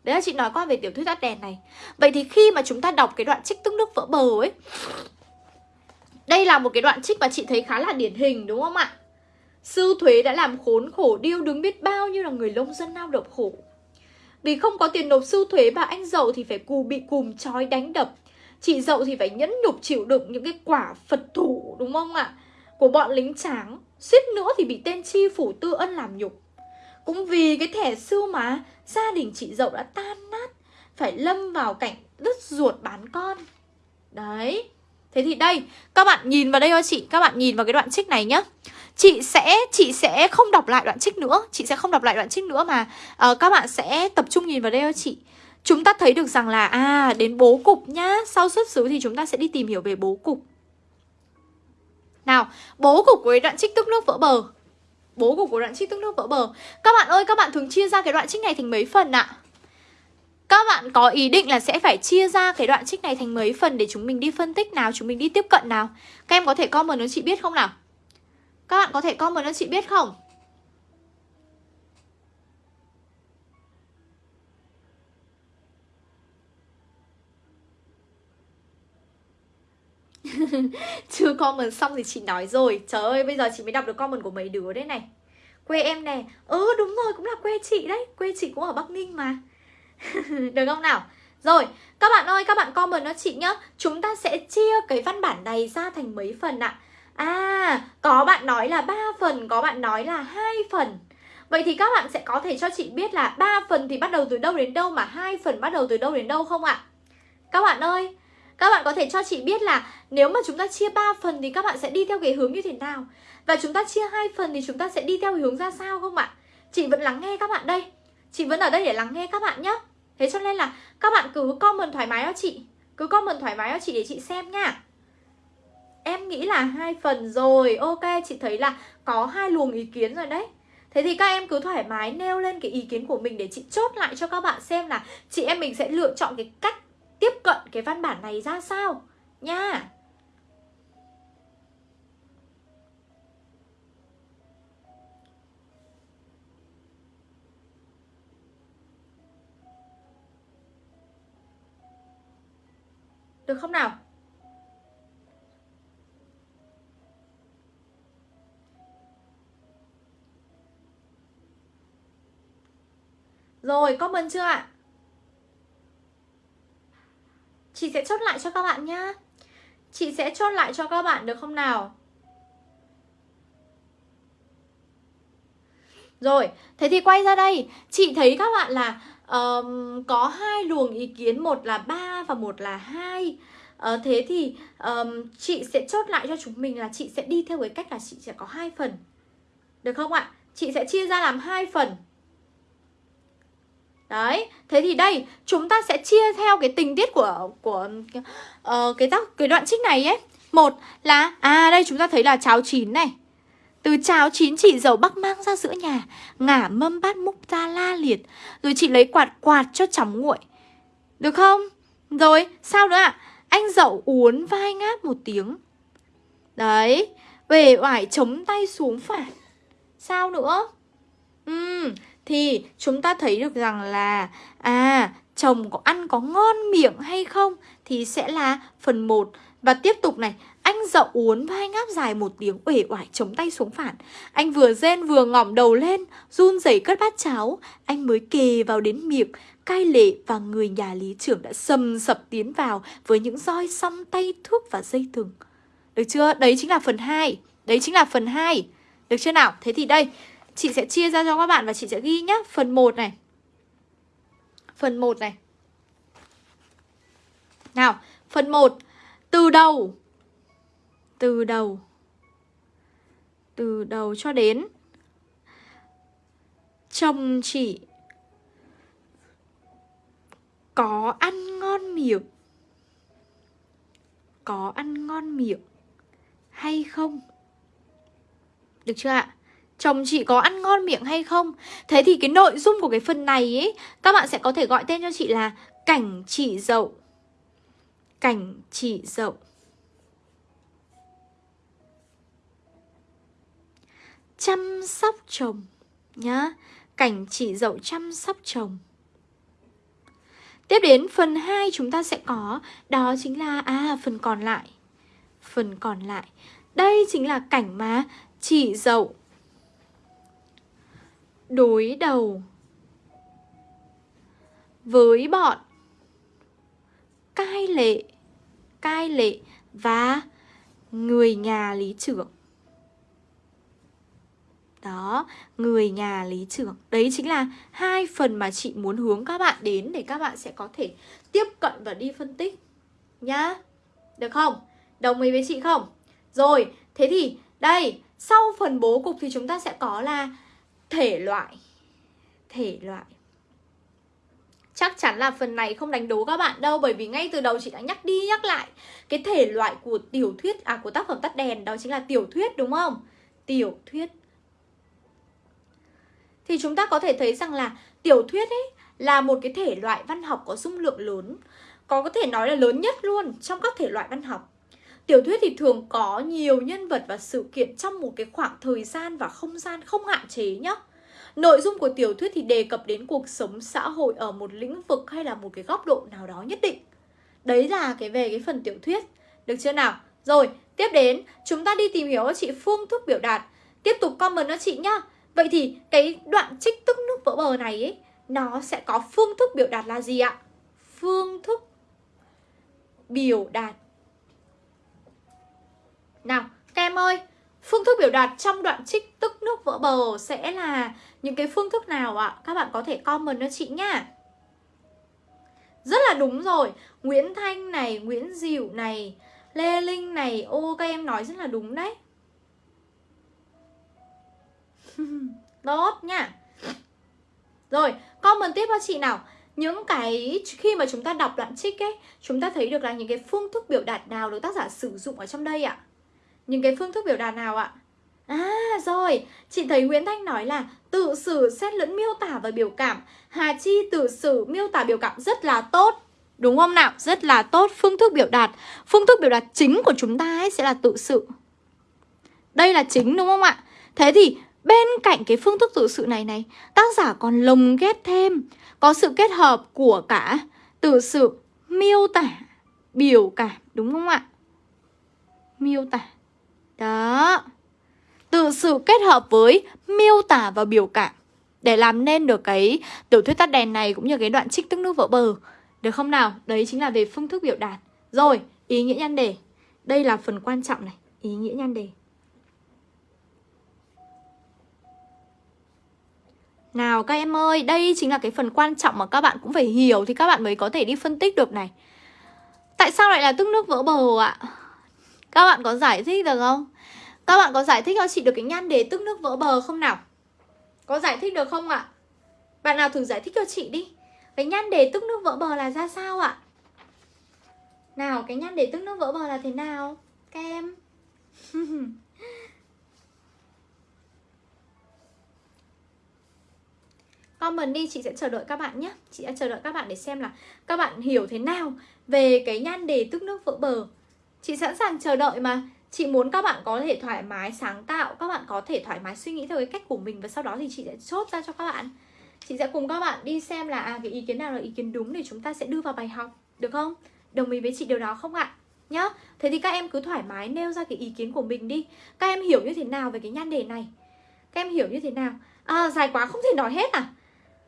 Đấy là chị nói qua về tiểu thuyết tắt đèn này. Vậy thì khi mà chúng ta đọc cái đoạn trích tức nước vỡ bờ ấy đây là một cái đoạn trích mà chị thấy khá là điển hình đúng không ạ? Sư thuế đã làm khốn khổ điêu đứng biết bao nhiêu là người nông dân lao động khổ. Vì không có tiền nộp sư thuế bà anh dậu thì phải cù bị cùm trói đánh đập. Chị dậu thì phải nhẫn nhục chịu đựng những cái quả phật thủ, đúng không ạ? Của bọn lính tráng. Suýt nữa thì bị tên chi phủ tư ân làm nhục. Cũng vì cái thẻ sư mà, gia đình chị dậu đã tan nát. Phải lâm vào cảnh đứt ruột bán con. Đấy. Thế thì đây, các bạn nhìn vào đây cho chị, các bạn nhìn vào cái đoạn trích này nhá. Chị sẽ chị sẽ không đọc lại đoạn trích nữa, chị sẽ không đọc lại đoạn trích nữa mà uh, các bạn sẽ tập trung nhìn vào đây cho chị. Chúng ta thấy được rằng là à đến bố cục nhá, sau xuất xứ thì chúng ta sẽ đi tìm hiểu về bố cục. Nào, bố cục của đoạn trích tức nước vỡ bờ. Bố cục của đoạn trích tức nước vỡ bờ. Các bạn ơi, các bạn thường chia ra cái đoạn trích này thành mấy phần ạ? À? Các bạn có ý định là sẽ phải chia ra cái đoạn trích này thành mấy phần để chúng mình đi phân tích nào, chúng mình đi tiếp cận nào? Các em có thể comment cho chị biết không nào? Các bạn có thể comment cho chị biết không? [laughs] Chưa comment xong thì chị nói rồi. Trời ơi bây giờ chị mới đọc được comment của mấy đứa đấy này. Quê em nè. Ừ đúng rồi cũng là quê chị đấy. Quê chị cũng ở Bắc Ninh mà. [laughs] Được không nào? Rồi, các bạn ơi, các bạn comment nó chị nhá Chúng ta sẽ chia cái văn bản này ra thành mấy phần ạ? À? à, có bạn nói là 3 phần, có bạn nói là hai phần Vậy thì các bạn sẽ có thể cho chị biết là 3 phần thì bắt đầu từ đâu đến đâu mà hai phần bắt đầu từ đâu đến đâu không ạ? Các bạn ơi, các bạn có thể cho chị biết là nếu mà chúng ta chia 3 phần thì các bạn sẽ đi theo cái hướng như thế nào? Và chúng ta chia hai phần thì chúng ta sẽ đi theo hướng ra sao không ạ? Chị vẫn lắng nghe các bạn đây. Chị vẫn ở đây để lắng nghe các bạn nhé. Thế cho nên là các bạn cứ comment thoải mái cho chị. Cứ comment thoải mái cho chị để chị xem nha. Em nghĩ là hai phần rồi. Ok, chị thấy là có hai luồng ý kiến rồi đấy. Thế thì các em cứ thoải mái nêu lên cái ý kiến của mình để chị chốt lại cho các bạn xem là chị em mình sẽ lựa chọn cái cách tiếp cận cái văn bản này ra sao nha. Được không nào? Rồi, comment chưa ạ? Chị sẽ chốt lại cho các bạn nhá Chị sẽ chốt lại cho các bạn được không nào? Rồi, thế thì quay ra đây. Chị thấy các bạn là um, có hai luồng ý kiến một là ba và một là hai. Uh, thế thì um, chị sẽ chốt lại cho chúng mình là chị sẽ đi theo cái cách là chị sẽ có hai phần. Được không ạ? Chị sẽ chia ra làm hai phần. Đấy, thế thì đây chúng ta sẽ chia theo cái tình tiết của của uh, cái tác cái đoạn trích này ấy. Một là à đây chúng ta thấy là cháo chín này. Từ cháo chín chị dầu bắc mang ra giữa nhà Ngả mâm bát múc ra la liệt Rồi chị lấy quạt quạt cho chóng nguội Được không? Rồi, sao nữa ạ? À? Anh dậu uốn vai ngáp một tiếng Đấy Về oải chống tay xuống phản Sao nữa? Ừ, thì chúng ta thấy được rằng là À, chồng có ăn có ngon miệng hay không thì sẽ là phần 1 và tiếp tục này anh dậu uốn vai ngáp dài một tiếng uể oải chống tay xuống phản. Anh vừa rên vừa ngỏm đầu lên, Run rẩy cất bát cháo. Anh mới kề vào đến miệng, Cai lệ và người nhà lý trưởng đã sầm sập tiến vào Với những roi xăm tay thuốc và dây thừng. Được chưa? Đấy chính là phần 2 Đấy chính là phần 2 Được chưa nào? Thế thì đây, Chị sẽ chia ra cho các bạn và chị sẽ ghi nhá. Phần 1 này. Phần 1 này. Nào, Phần 1 Từ đầu từ đầu. Từ đầu cho đến. Chồng chị. Có ăn ngon miệng. Có ăn ngon miệng hay không? Được chưa ạ? Chồng chị có ăn ngon miệng hay không? Thế thì cái nội dung của cái phần này ấy các bạn sẽ có thể gọi tên cho chị là cảnh chị dậu. Cảnh chị dậu. Chăm sóc chồng, nhá. Cảnh chỉ dậu chăm sóc chồng. Tiếp đến, phần 2 chúng ta sẽ có, đó chính là à phần còn lại. Phần còn lại. Đây chính là cảnh mà chỉ dậu. Đối đầu với bọn cai lệ cai lệ và người nhà lý trưởng đó, người nhà lý trưởng Đấy chính là hai phần mà chị muốn hướng các bạn đến Để các bạn sẽ có thể tiếp cận và đi phân tích Nhá Được không? Đồng ý với chị không? Rồi, thế thì đây Sau phần bố cục thì chúng ta sẽ có là Thể loại Thể loại Chắc chắn là phần này không đánh đố các bạn đâu Bởi vì ngay từ đầu chị đã nhắc đi nhắc lại Cái thể loại của tiểu thuyết À của tác phẩm tắt đèn Đó chính là tiểu thuyết đúng không? Tiểu thuyết thì chúng ta có thể thấy rằng là tiểu thuyết ấy là một cái thể loại văn học có dung lượng lớn có có thể nói là lớn nhất luôn trong các thể loại văn học. Tiểu thuyết thì thường có nhiều nhân vật và sự kiện trong một cái khoảng thời gian và không gian không hạn chế nhá. Nội dung của tiểu thuyết thì đề cập đến cuộc sống xã hội ở một lĩnh vực hay là một cái góc độ nào đó nhất định. Đấy là cái về cái phần tiểu thuyết. Được chưa nào? Rồi, tiếp đến chúng ta đi tìm hiểu cho chị phương thức biểu đạt. Tiếp tục comment cho chị nhá. Vậy thì cái đoạn trích tức nước vỡ bờ này ấy, nó sẽ có phương thức biểu đạt là gì ạ? Phương thức biểu đạt Nào, các em ơi, phương thức biểu đạt trong đoạn trích tức nước vỡ bờ sẽ là những cái phương thức nào ạ? Các bạn có thể comment cho chị nhá. Rất là đúng rồi, Nguyễn Thanh này, Nguyễn Diệu này, Lê Linh này, ô các em nói rất là đúng đấy. [laughs] Tốt nha. Rồi, comment tiếp cho chị nào. Những cái khi mà chúng ta đọc đoạn trích ấy chúng ta thấy được là những cái phương thức biểu đạt nào được tác giả sử dụng ở trong đây ạ? Những cái phương thức biểu đạt nào ạ? À rồi chị thấy Nguyễn Thanh nói là tự sử xét lẫn miêu tả và biểu cảm. Hà Chi tự sử miêu tả biểu cảm rất là tốt. Đúng không nào? Rất là tốt. Phương thức biểu đạt phương thức biểu đạt chính của chúng ta ấy sẽ là tự sự đây là chính đúng không ạ? Thế thì Bên cạnh cái phương thức tự sự này này, tác giả còn lồng ghép thêm có sự kết hợp của cả tự sự miêu tả, biểu cảm, đúng không ạ? Miêu tả. Đó. Tự sự kết hợp với miêu tả và biểu cảm để làm nên được cái tiểu thuyết tắt đèn này cũng như cái đoạn trích tức nước vỡ bờ. Được không nào? Đấy chính là về phương thức biểu đạt. Rồi, ý nghĩa nhan đề. Đây là phần quan trọng này, ý nghĩa nhan đề. Nào các em ơi, đây chính là cái phần quan trọng mà các bạn cũng phải hiểu thì các bạn mới có thể đi phân tích được này. Tại sao lại là tức nước vỡ bờ ạ? Các bạn có giải thích được không? Các bạn có giải thích cho chị được cái nhan đề tức nước vỡ bờ không nào? Có giải thích được không ạ? Bạn nào thử giải thích cho chị đi. Cái nhan đề tức nước vỡ bờ là ra sao ạ? Nào, cái nhan đề tức nước vỡ bờ là thế nào? Các em? [laughs] Comment đi, chị sẽ chờ đợi các bạn nhé. Chị sẽ chờ đợi các bạn để xem là các bạn hiểu thế nào về cái nhan đề tức nước vỡ bờ. Chị sẵn sàng chờ đợi mà. Chị muốn các bạn có thể thoải mái sáng tạo Các bạn có thể thoải mái suy nghĩ theo cái cách của mình Và sau đó thì chị sẽ chốt ra cho các bạn. Chị sẽ cùng các bạn đi xem là à, cái ý kiến nào là ý kiến đúng để chúng ta sẽ đưa vào bài học được không? Đồng ý với chị điều đó không ạ? Nhá. Thế thì các em cứ thoải mái nêu ra cái ý kiến của mình đi. Các em hiểu như thế nào về cái nhan đề này? Các em hiểu như thế nào? À dài quá không thể nói hết à?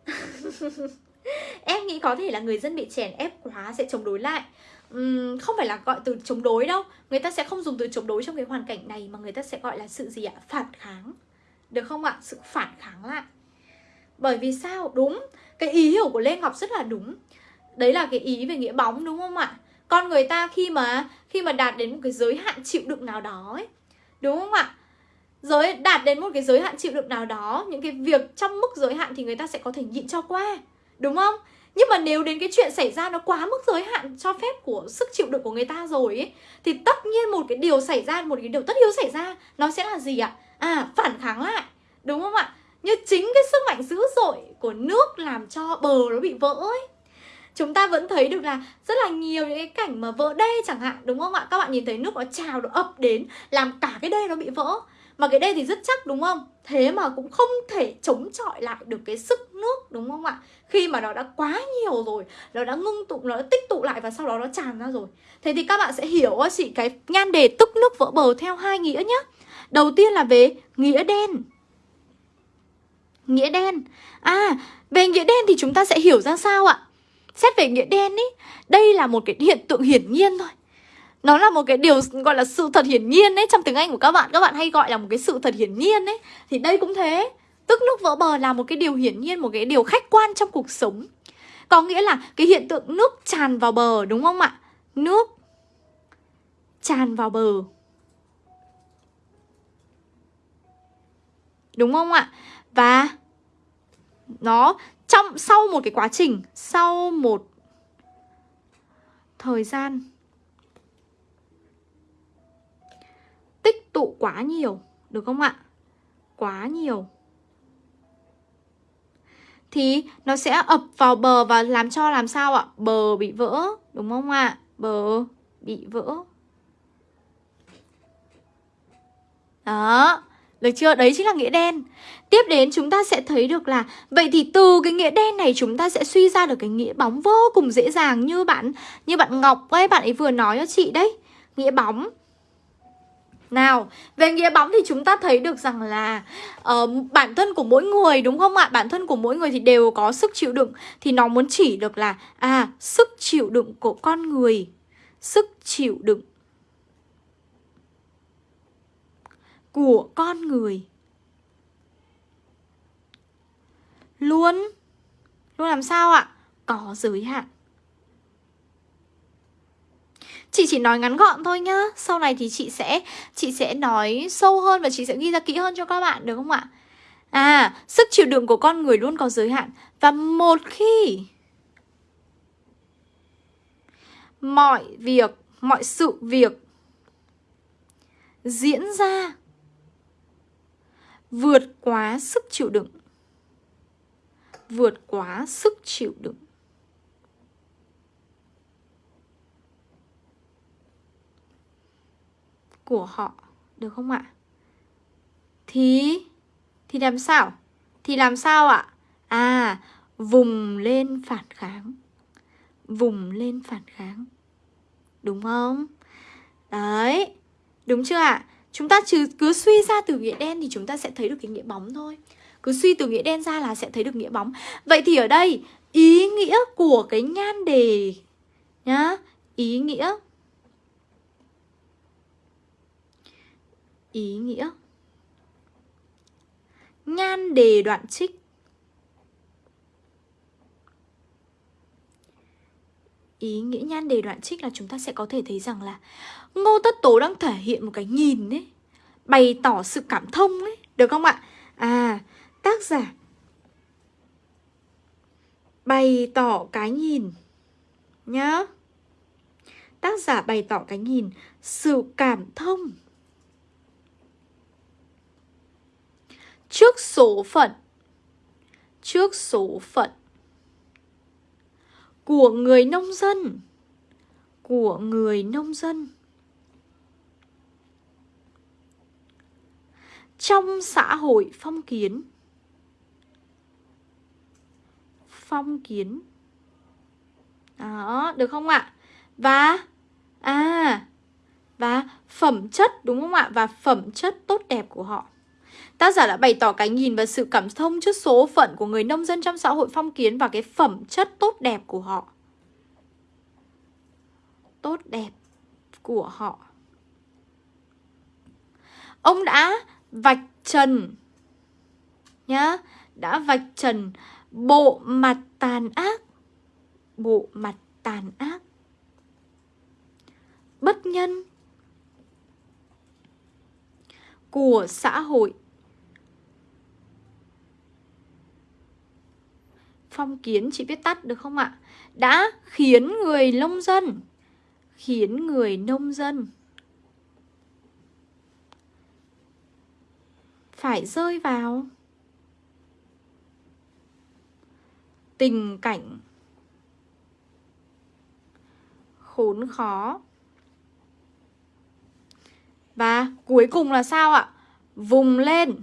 [laughs] em nghĩ có thể là người dân bị chèn ép quá sẽ chống đối lại. Uhm, không phải là gọi từ chống đối đâu. Người ta sẽ không dùng từ chống đối trong cái hoàn cảnh này mà người ta sẽ gọi là sự gì ạ? Phản kháng. Được không ạ? Sự phản kháng lại. Bởi vì sao? Đúng. Cái ý hiểu của lê ngọc rất là đúng. Đấy là cái ý về nghĩa bóng đúng không ạ? Con người ta khi mà khi mà đạt đến một cái giới hạn chịu đựng nào đó ấy đúng không ạ? Giới đạt đến một cái giới hạn chịu đựng nào đó, những cái việc trong mức giới hạn thì người ta sẽ có thể nhịn cho qua, đúng không? Nhưng mà nếu đến cái chuyện xảy ra nó quá mức giới hạn cho phép của sức chịu đựng của người ta rồi ấy, thì tất nhiên một cái điều xảy ra, một cái điều tất yếu xảy ra, nó sẽ là gì ạ? À phản kháng lại, đúng không ạ? Như chính cái sức mạnh dữ dội của nước làm cho bờ nó bị vỡ ấy. Chúng ta vẫn thấy được là rất là nhiều những cái cảnh mà vỡ đê chẳng hạn, đúng không ạ? Các bạn nhìn thấy nước nó trào, nó ập đến, làm cả cái đê nó bị vỡ mà cái đây thì rất chắc, đúng không? Thế mà cũng không thể chống chọi lại được cái sức nước, đúng không ạ? Khi mà nó đã quá nhiều rồi, nó đã ngưng tụ, nó đã tích tụ lại và sau đó nó tràn ra rồi. Thế thì các bạn sẽ hiểu chị, cái nhan đề tức nước vỡ bờ theo hai nghĩa nhá. đầu tiên là về nghĩa đen. Nghĩa đen. À về nghĩa đen thì chúng ta sẽ hiểu ra sao ạ? Xét về nghĩa đen ý, Đây là một cái hiện tượng hiển nhiên thôi nó là một cái điều gọi là sự thật hiển nhiên đấy. Trong tiếng Anh của các bạn Các bạn hay gọi là một cái sự thật hiển nhiên đấy. Thì đây cũng thế. Tức nước vỡ bờ là một cái điều hiển nhiên, Một cái điều khách quan trong cuộc sống. Có nghĩa là cái hiện tượng nước tràn vào bờ, Đúng không ạ? Nước tràn vào bờ. Đúng không ạ? Và nó trong, sau một cái quá trình, sau một thời gian tụ quá nhiều được không ạ? Quá nhiều. Thì nó sẽ ập vào bờ và làm cho làm sao ạ? Bờ bị vỡ đúng không ạ? Bờ bị vỡ. Đó được chưa? Đấy chính là nghĩa đen. Tiếp đến chúng ta sẽ thấy được là Vậy thì từ cái nghĩa đen này chúng ta sẽ suy ra được cái nghĩa bóng vô cùng dễ dàng Như bạn như bạn Ngọc ấy, bạn ấy vừa nói cho chị đấy. Nghĩa bóng nào, về nghĩa bóng thì chúng ta thấy được rằng là uh, bản thân của mỗi người đúng không ạ? Bản thân của mỗi người thì đều có sức chịu đựng. Thì nó muốn chỉ được là À, sức chịu đựng của con người Sức chịu đựng của con người. Luôn luôn làm sao ạ? Có giới hạn. Chị chỉ nói ngắn gọn thôi nhá. Sau này thì chị sẽ chị sẽ nói sâu hơn Và chị sẽ ghi ra kỹ hơn cho các bạn, được không ạ? À sức chịu đựng của con người luôn có giới hạn. Và một khi Mọi việc, Mọi sự việc Diễn ra vượt quá sức chịu đựng. Vượt quá sức chịu đựng. Của họ, được không ạ? Thì thì làm sao? Thì làm sao ạ? À vùng lên phản kháng. Vùng lên phản kháng. Đúng không? Đấy, đúng chưa ạ? Chúng ta chứ cứ suy ra từ nghĩa đen thì chúng ta sẽ thấy được cái nghĩa bóng thôi. Cứ suy từ nghĩa đen ra là sẽ thấy được nghĩa bóng. Vậy thì ở đây, ý nghĩa của cái nhan đề nhá, Ý nghĩa Ý nghĩa. Nhan đề đoạn trích. Ý nghĩa nhan đề đoạn trích là chúng ta sẽ có thể thấy rằng là Ngô Tất Tố đang thể hiện một cái nhìn ấy Bày tỏ sự cảm thông ấy Được không ạ? À, tác giả Bày tỏ cái nhìn Nhá. Tác giả bày tỏ cái nhìn Sự cảm thông. Trước số phận. Trước số phận. Của người nông dân. Của người nông dân. Trong xã hội phong kiến. Phong kiến. Đó, được không ạ? Và À Và phẩm chất đúng không ạ? Và phẩm chất tốt đẹp của họ. Tác giả đã bày tỏ cái nhìn và sự cảm thông trước số phận của người nông dân trong xã hội phong kiến và cái phẩm chất tốt đẹp của họ. Tốt đẹp của họ. Ông đã vạch trần nhá, đã vạch trần bộ mặt tàn ác, bộ mặt tàn ác bất nhân của xã hội phong kiến chị viết tắt, được không ạ? Đã khiến người nông dân, khiến người nông dân phải rơi vào tình cảnh khốn khó. Và cuối cùng là sao ạ? Vùng lên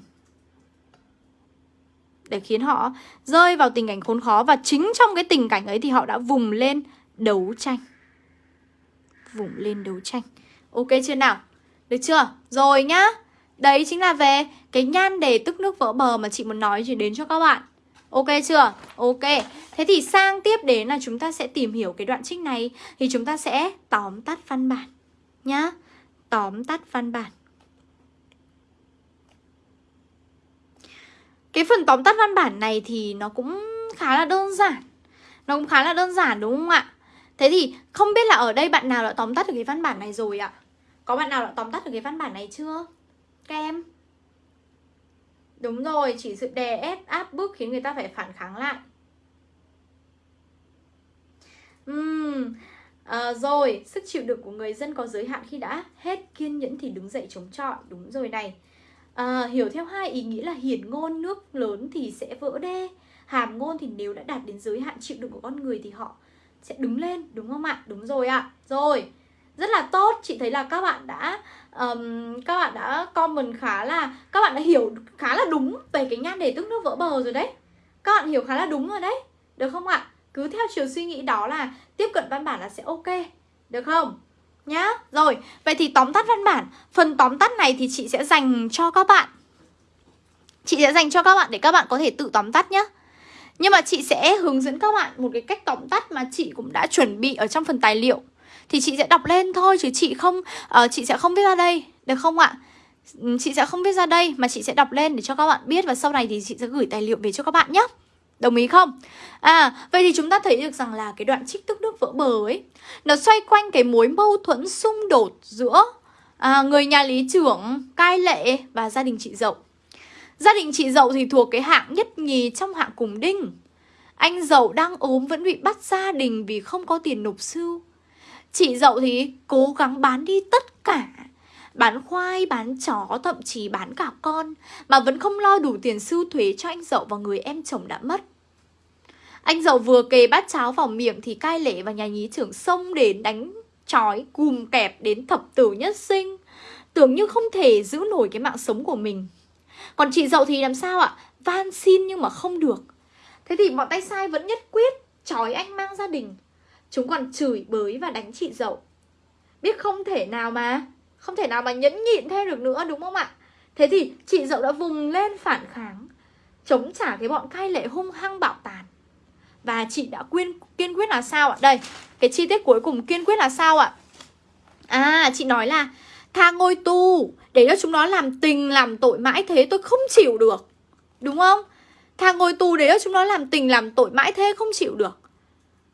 để khiến họ rơi vào tình cảnh khốn khó và chính trong cái tình cảnh ấy thì họ đã vùng lên đấu tranh. Vùng lên đấu tranh. Ok chưa nào? Được chưa? Rồi nhá. Đấy chính là về cái nhan đề tức nước vỡ bờ mà chị muốn nói chỉ đến cho các bạn. Ok chưa? Ok. Thế thì sang tiếp đến là chúng ta sẽ tìm hiểu cái đoạn trích này thì chúng ta sẽ tóm tắt văn bản nhá. Tóm tắt văn bản. Cái phần tóm tắt văn bản này thì nó cũng khá là đơn giản Nó cũng khá là đơn giản đúng không ạ? Thế thì không biết là ở đây bạn nào đã tóm tắt được cái văn bản này rồi ạ? Có bạn nào đã tóm tắt được cái văn bản này chưa? Các em Đúng rồi, chỉ sự đè ép áp bức khiến người ta phải phản kháng lại Uhm, à, rồi, sức chịu đựng của người dân có giới hạn khi đã hết kiên nhẫn thì đứng dậy chống chọi Đúng rồi này à, hiểu theo hai ý nghĩa là hiển ngôn nước lớn thì sẽ vỡ đê. Hàm ngôn thì nếu đã đạt đến giới hạn chịu đựng của con người thì họ sẽ đứng lên đúng không ạ? Đúng rồi ạ. Rồi rất là tốt. Chị thấy là các bạn đã um, các bạn đã comment khá là các bạn đã hiểu khá là đúng về cái nhan đề tức nước vỡ bờ rồi đấy. Các bạn hiểu khá là đúng rồi đấy. Được không ạ? Cứ theo chiều suy nghĩ đó là tiếp cận văn bản là sẽ ok. Được không? Nhá. Rồi, vậy thì tóm tắt văn bản. Phần tóm tắt này thì chị sẽ dành cho các bạn. Chị sẽ dành cho các bạn để các bạn có thể tự tóm tắt nhá. Nhưng mà chị sẽ hướng dẫn các bạn một cái cách tóm tắt mà chị cũng đã chuẩn bị ở trong phần tài liệu. Thì chị sẽ đọc lên thôi chứ chị không uh, chị sẽ không viết ra đây, được không ạ? Ừ, chị sẽ không viết ra đây mà chị sẽ đọc lên để cho các bạn biết Và sau này thì chị sẽ gửi tài liệu về cho các bạn nhé Đồng ý không? À, vậy thì chúng ta thấy được rằng là cái đoạn trích tức nước vỡ bờ ấy Nó xoay quanh cái mối mâu thuẫn xung đột giữa à, người nhà lý trưởng, cai lệ và gia đình chị dậu. Gia đình chị dậu thì thuộc cái hạng nhất nhì trong hạng cùng đinh. Anh dậu đang ốm vẫn bị bắt gia đình vì không có tiền nộp sưu Chị dậu thì cố gắng bán đi tất cả Bán khoai, bán chó, thậm chí bán cả con Mà vẫn không lo đủ tiền sưu thuế cho anh dậu và người em chồng đã mất anh dậu vừa kề bát cháo vào miệng thì cai lệ và nhà nhí trưởng xông đến đánh chói cùm kẹp đến thập tử nhất sinh. Tưởng như không thể giữ nổi cái mạng sống của mình. Còn chị dậu thì làm sao ạ? Van xin nhưng mà không được. Thế thì bọn tay sai vẫn nhất quyết, Chói anh mang gia đình. Chúng còn chửi bới và đánh chị dậu. Biết không thể nào mà, Không thể nào mà nhẫn nhịn thêm được nữa, đúng không ạ? Thế thì chị dậu đã vùng lên phản kháng, Chống trả cái bọn cai lệ hung hăng bạo tàn và chị đã quyên, kiên quyết là sao ạ? Đây, cái chi tiết cuối cùng kiên quyết là sao ạ? À, chị nói là Tha ngôi tu Để cho chúng nó làm tình làm tội mãi thế tôi không chịu được Đúng không? Tha ngôi tù để cho chúng nó làm tình làm tội mãi thế không chịu được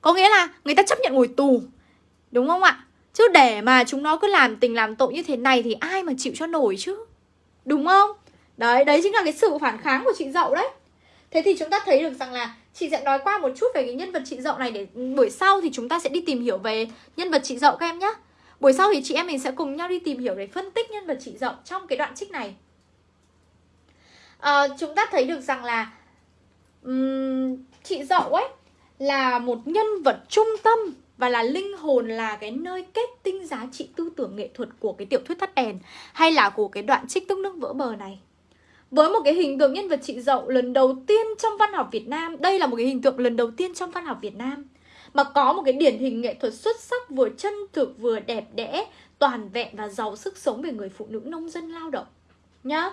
Có nghĩa là người ta chấp nhận ngồi tù Đúng không ạ? Chứ để mà chúng nó cứ làm tình làm tội như thế này Thì ai mà chịu cho nổi chứ Đúng không? Đấy, đấy chính là cái sự phản kháng của chị Dậu đấy Thế thì chúng ta thấy được rằng là Chị sẽ nói qua một chút về cái nhân vật chị Dậu này để buổi sau thì chúng ta sẽ đi tìm hiểu về nhân vật chị Dậu các em nhé. Buổi sau thì chị em mình sẽ cùng nhau đi tìm hiểu để phân tích nhân vật chị Dậu trong cái đoạn trích này. À, chúng ta thấy được rằng là um, chị Dậu ấy là một nhân vật trung tâm và là linh hồn là cái nơi kết tinh giá trị tư tưởng nghệ thuật của cái tiểu thuyết thắt đèn hay là của cái đoạn trích tức nước vỡ bờ này với một cái hình tượng nhân vật chị Dậu lần đầu tiên trong văn học Việt Nam Đây là một cái hình tượng lần đầu tiên trong văn học Việt Nam Mà có một cái điển hình nghệ thuật xuất sắc vừa chân thực vừa đẹp đẽ Toàn vẹn và giàu sức sống về người phụ nữ nông dân lao động Nhá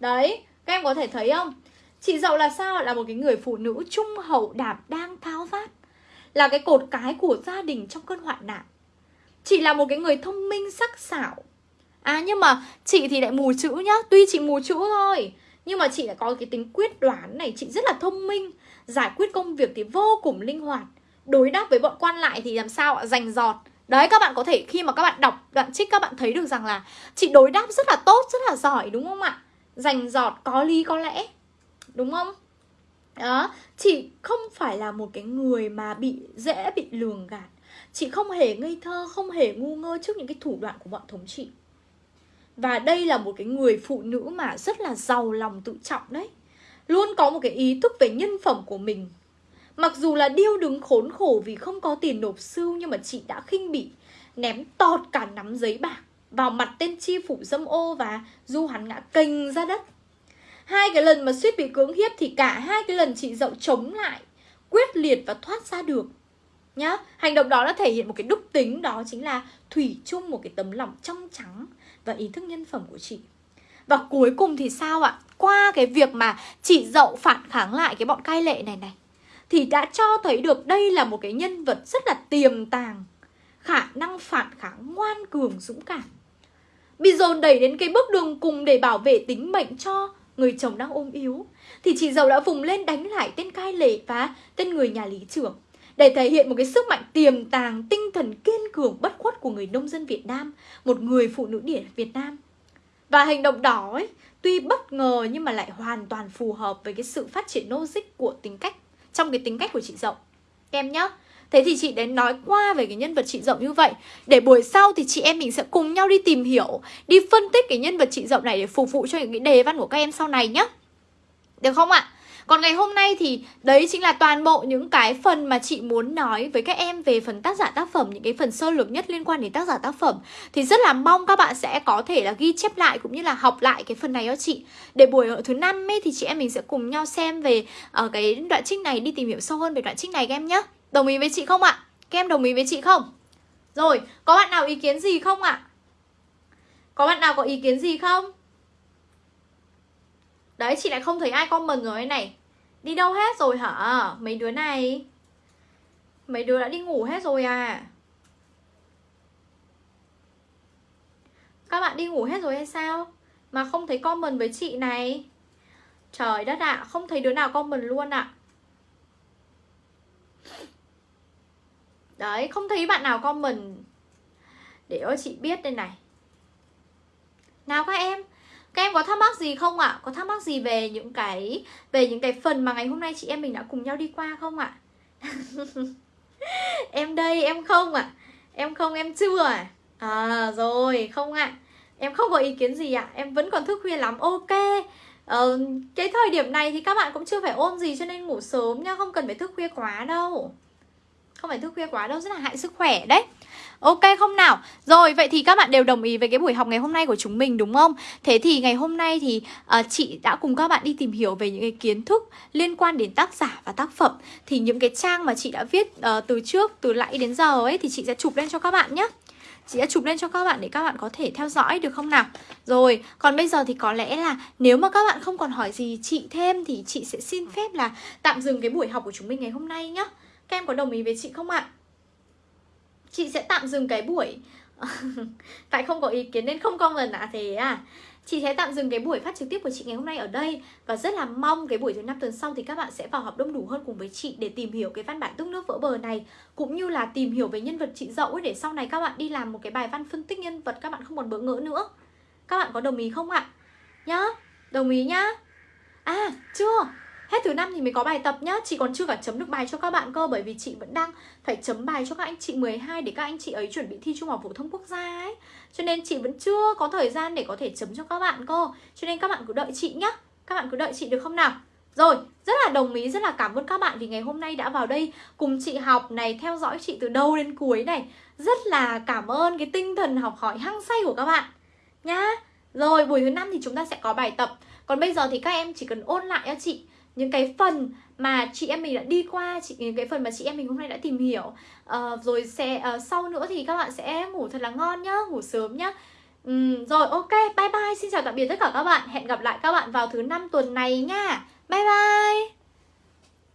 Đấy, các em có thể thấy không? Chị Dậu là sao? Là một cái người phụ nữ trung hậu đảm đang tháo vát Là cái cột cái của gia đình trong cơn hoạn nạn Chị là một cái người thông minh sắc sảo À nhưng mà chị thì lại mù chữ nhá. Tuy chị mù chữ thôi Nhưng mà chị lại có cái tính quyết đoán này. Chị rất là thông minh Giải quyết công việc thì vô cùng linh hoạt. Đối đáp với bọn quan lại thì làm sao ạ? Dành giọt Đấy các bạn có thể khi mà các bạn đọc đoạn trích các bạn thấy được rằng là Chị đối đáp rất là tốt, rất là giỏi đúng không ạ? Dành giọt, có lý có lẽ. Đúng không? Đó, chị không phải là một cái người mà bị dễ bị lường gạt. Chị không hề ngây thơ, không hề ngu ngơ trước những cái thủ đoạn của bọn thống trị và đây là một cái người phụ nữ mà rất là giàu lòng tự trọng đấy. Luôn có một cái ý thức về nhân phẩm của mình. Mặc dù là điêu đứng khốn khổ vì không có tiền nộp sưu Nhưng mà chị đã khinh bỉ, Ném tọt cả nắm giấy bạc Vào mặt tên chi phủ dâm ô Và du hắn ngã kênh ra đất. Hai cái lần mà suýt bị cưỡng hiếp Thì cả hai cái lần chị dậu chống lại, Quyết liệt và thoát ra được, nhá. Hành động đó đã thể hiện một cái đúc tính, Đó chính là thủy chung một cái tấm lòng trong trắng và ý thức nhân phẩm của chị. Và cuối cùng thì sao ạ? Qua cái việc mà chị dậu phản kháng lại cái bọn cai lệ này này, Thì đã cho thấy được đây là một cái nhân vật rất là tiềm tàng, Khả năng phản kháng ngoan cường, dũng cảm. Bị dồn đẩy đến cái bước đường cùng để bảo vệ tính mệnh cho người chồng đang ôm yếu, Thì chị dậu đã vùng lên đánh lại tên cai lệ và tên người nhà lý trưởng để thể hiện một cái sức mạnh tiềm tàng, tinh thần kiên cường bất khuất của người nông dân Việt Nam, một người phụ nữ điển Việt Nam. Và hành động đó ấy, tuy bất ngờ nhưng mà lại hoàn toàn phù hợp với cái sự phát triển logic của tính cách, trong cái tính cách của chị rộng Em nhá. Thế thì chị đến nói qua về cái nhân vật chị rộng như vậy Để buổi sau thì chị em mình sẽ cùng nhau đi tìm hiểu Đi phân tích cái nhân vật chị rộng này để phục vụ cho những cái đề văn của các em sau này nhá Được không ạ? Còn ngày hôm nay thì đấy chính là toàn bộ những cái phần mà chị muốn nói với các em về phần tác giả tác phẩm Những cái phần sơ lược nhất liên quan đến tác giả tác phẩm Thì rất là mong các bạn sẽ có thể là ghi chép lại cũng như là học lại cái phần này cho chị Để buổi thứ năm ấy thì chị em mình sẽ cùng nhau xem về uh, cái đoạn trích này Đi tìm hiểu sâu hơn về đoạn trích này các em nhé Đồng ý với chị không ạ? Các em đồng ý với chị không? Rồi, có bạn nào ý kiến gì không ạ? Có bạn nào có ý kiến gì không? Đấy chị lại không thấy ai comment rồi đây này. Đi đâu hết rồi hả? Mấy đứa này? Mấy đứa đã đi ngủ hết rồi à? Các bạn đi ngủ hết rồi hay sao? Mà không thấy comment với chị này. Trời đất ạ à, Không thấy đứa nào comment luôn ạ. À. Đấy không thấy bạn nào comment. Để cho chị biết đây này. Nào các em các em có thắc mắc gì không ạ? Có thắc mắc gì về những cái về những cái phần mà ngày hôm nay chị em mình đã cùng nhau đi qua không ạ? [laughs] em đây, em không ạ. À? Em không, em chưa à? À rồi, không ạ. À. Em không có ý kiến gì ạ. À? Em vẫn còn thức khuya lắm. Ok. Ờ, cái thời điểm này thì các bạn cũng chưa phải ôn gì cho nên ngủ sớm nha, không cần phải thức khuya quá đâu. Không phải thức khuya quá đâu, rất là hại sức khỏe đấy. Ok không nào? Rồi vậy thì các bạn đều đồng ý với cái buổi học ngày hôm nay của chúng mình đúng không? Thế thì ngày hôm nay thì uh, chị đã cùng các bạn đi tìm hiểu về những cái kiến thức liên quan đến tác giả và tác phẩm Thì những cái trang mà chị đã viết uh, từ trước, từ nãy đến giờ ấy thì chị sẽ chụp lên cho các bạn nhé Chị sẽ chụp lên cho các bạn để các bạn có thể theo dõi được không nào Rồi, còn bây giờ thì có lẽ là nếu mà các bạn không còn hỏi gì chị thêm Thì chị sẽ xin phép là tạm dừng cái buổi học của chúng mình ngày hôm nay nhé các em có đồng ý với chị không ạ? chị sẽ tạm dừng cái buổi. [laughs] Tại không có ý kiến nên không comment à thế à? Chị sẽ tạm dừng cái buổi phát trực tiếp của chị ngày hôm nay ở đây. Và rất là mong cái buổi thứ năm tuần sau thì các bạn sẽ vào học đông đủ hơn cùng với chị Để tìm hiểu cái văn bản tức nước vỡ bờ này Cũng như là tìm hiểu về nhân vật chị dậu ấy Để sau này các bạn đi làm một cái bài văn phân tích nhân vật Các bạn không còn bỡ ngỡ nữa. Các bạn có đồng ý không ạ? Nhá, đồng ý nhá. À, chưa. Hết thứ năm thì mới có bài tập nhá. Chị còn chưa cả chấm được bài cho các bạn cơ Bởi vì chị vẫn đang phải chấm bài cho các anh chị 12 Để các anh chị ấy chuẩn bị thi Trung học phổ thông quốc gia ấy. Cho nên chị vẫn chưa có thời gian để có thể chấm cho các bạn cơ. Cho nên các bạn cứ đợi chị nhá. Các bạn cứ đợi chị được không nào? Rồi, rất là đồng ý, rất là cảm ơn các bạn vì ngày hôm nay đã vào đây cùng chị học này, theo dõi chị từ đầu đến cuối này. Rất là cảm ơn cái tinh thần học hỏi hăng say của các bạn nhá. Rồi, buổi thứ năm thì chúng ta sẽ có bài tập. Còn bây giờ thì các em chỉ cần ôn lại cho chị những cái phần mà chị em mình đã đi qua chị những cái phần mà chị em mình hôm nay đã tìm hiểu. Uh, rồi sẽ uh, sau nữa thì các bạn sẽ ngủ thật là ngon nhá ngủ sớm nhá. Um, rồi ok bye bye. Xin chào tạm biệt tất cả các bạn. Hẹn gặp lại các bạn vào thứ năm tuần này nha. Bye bye.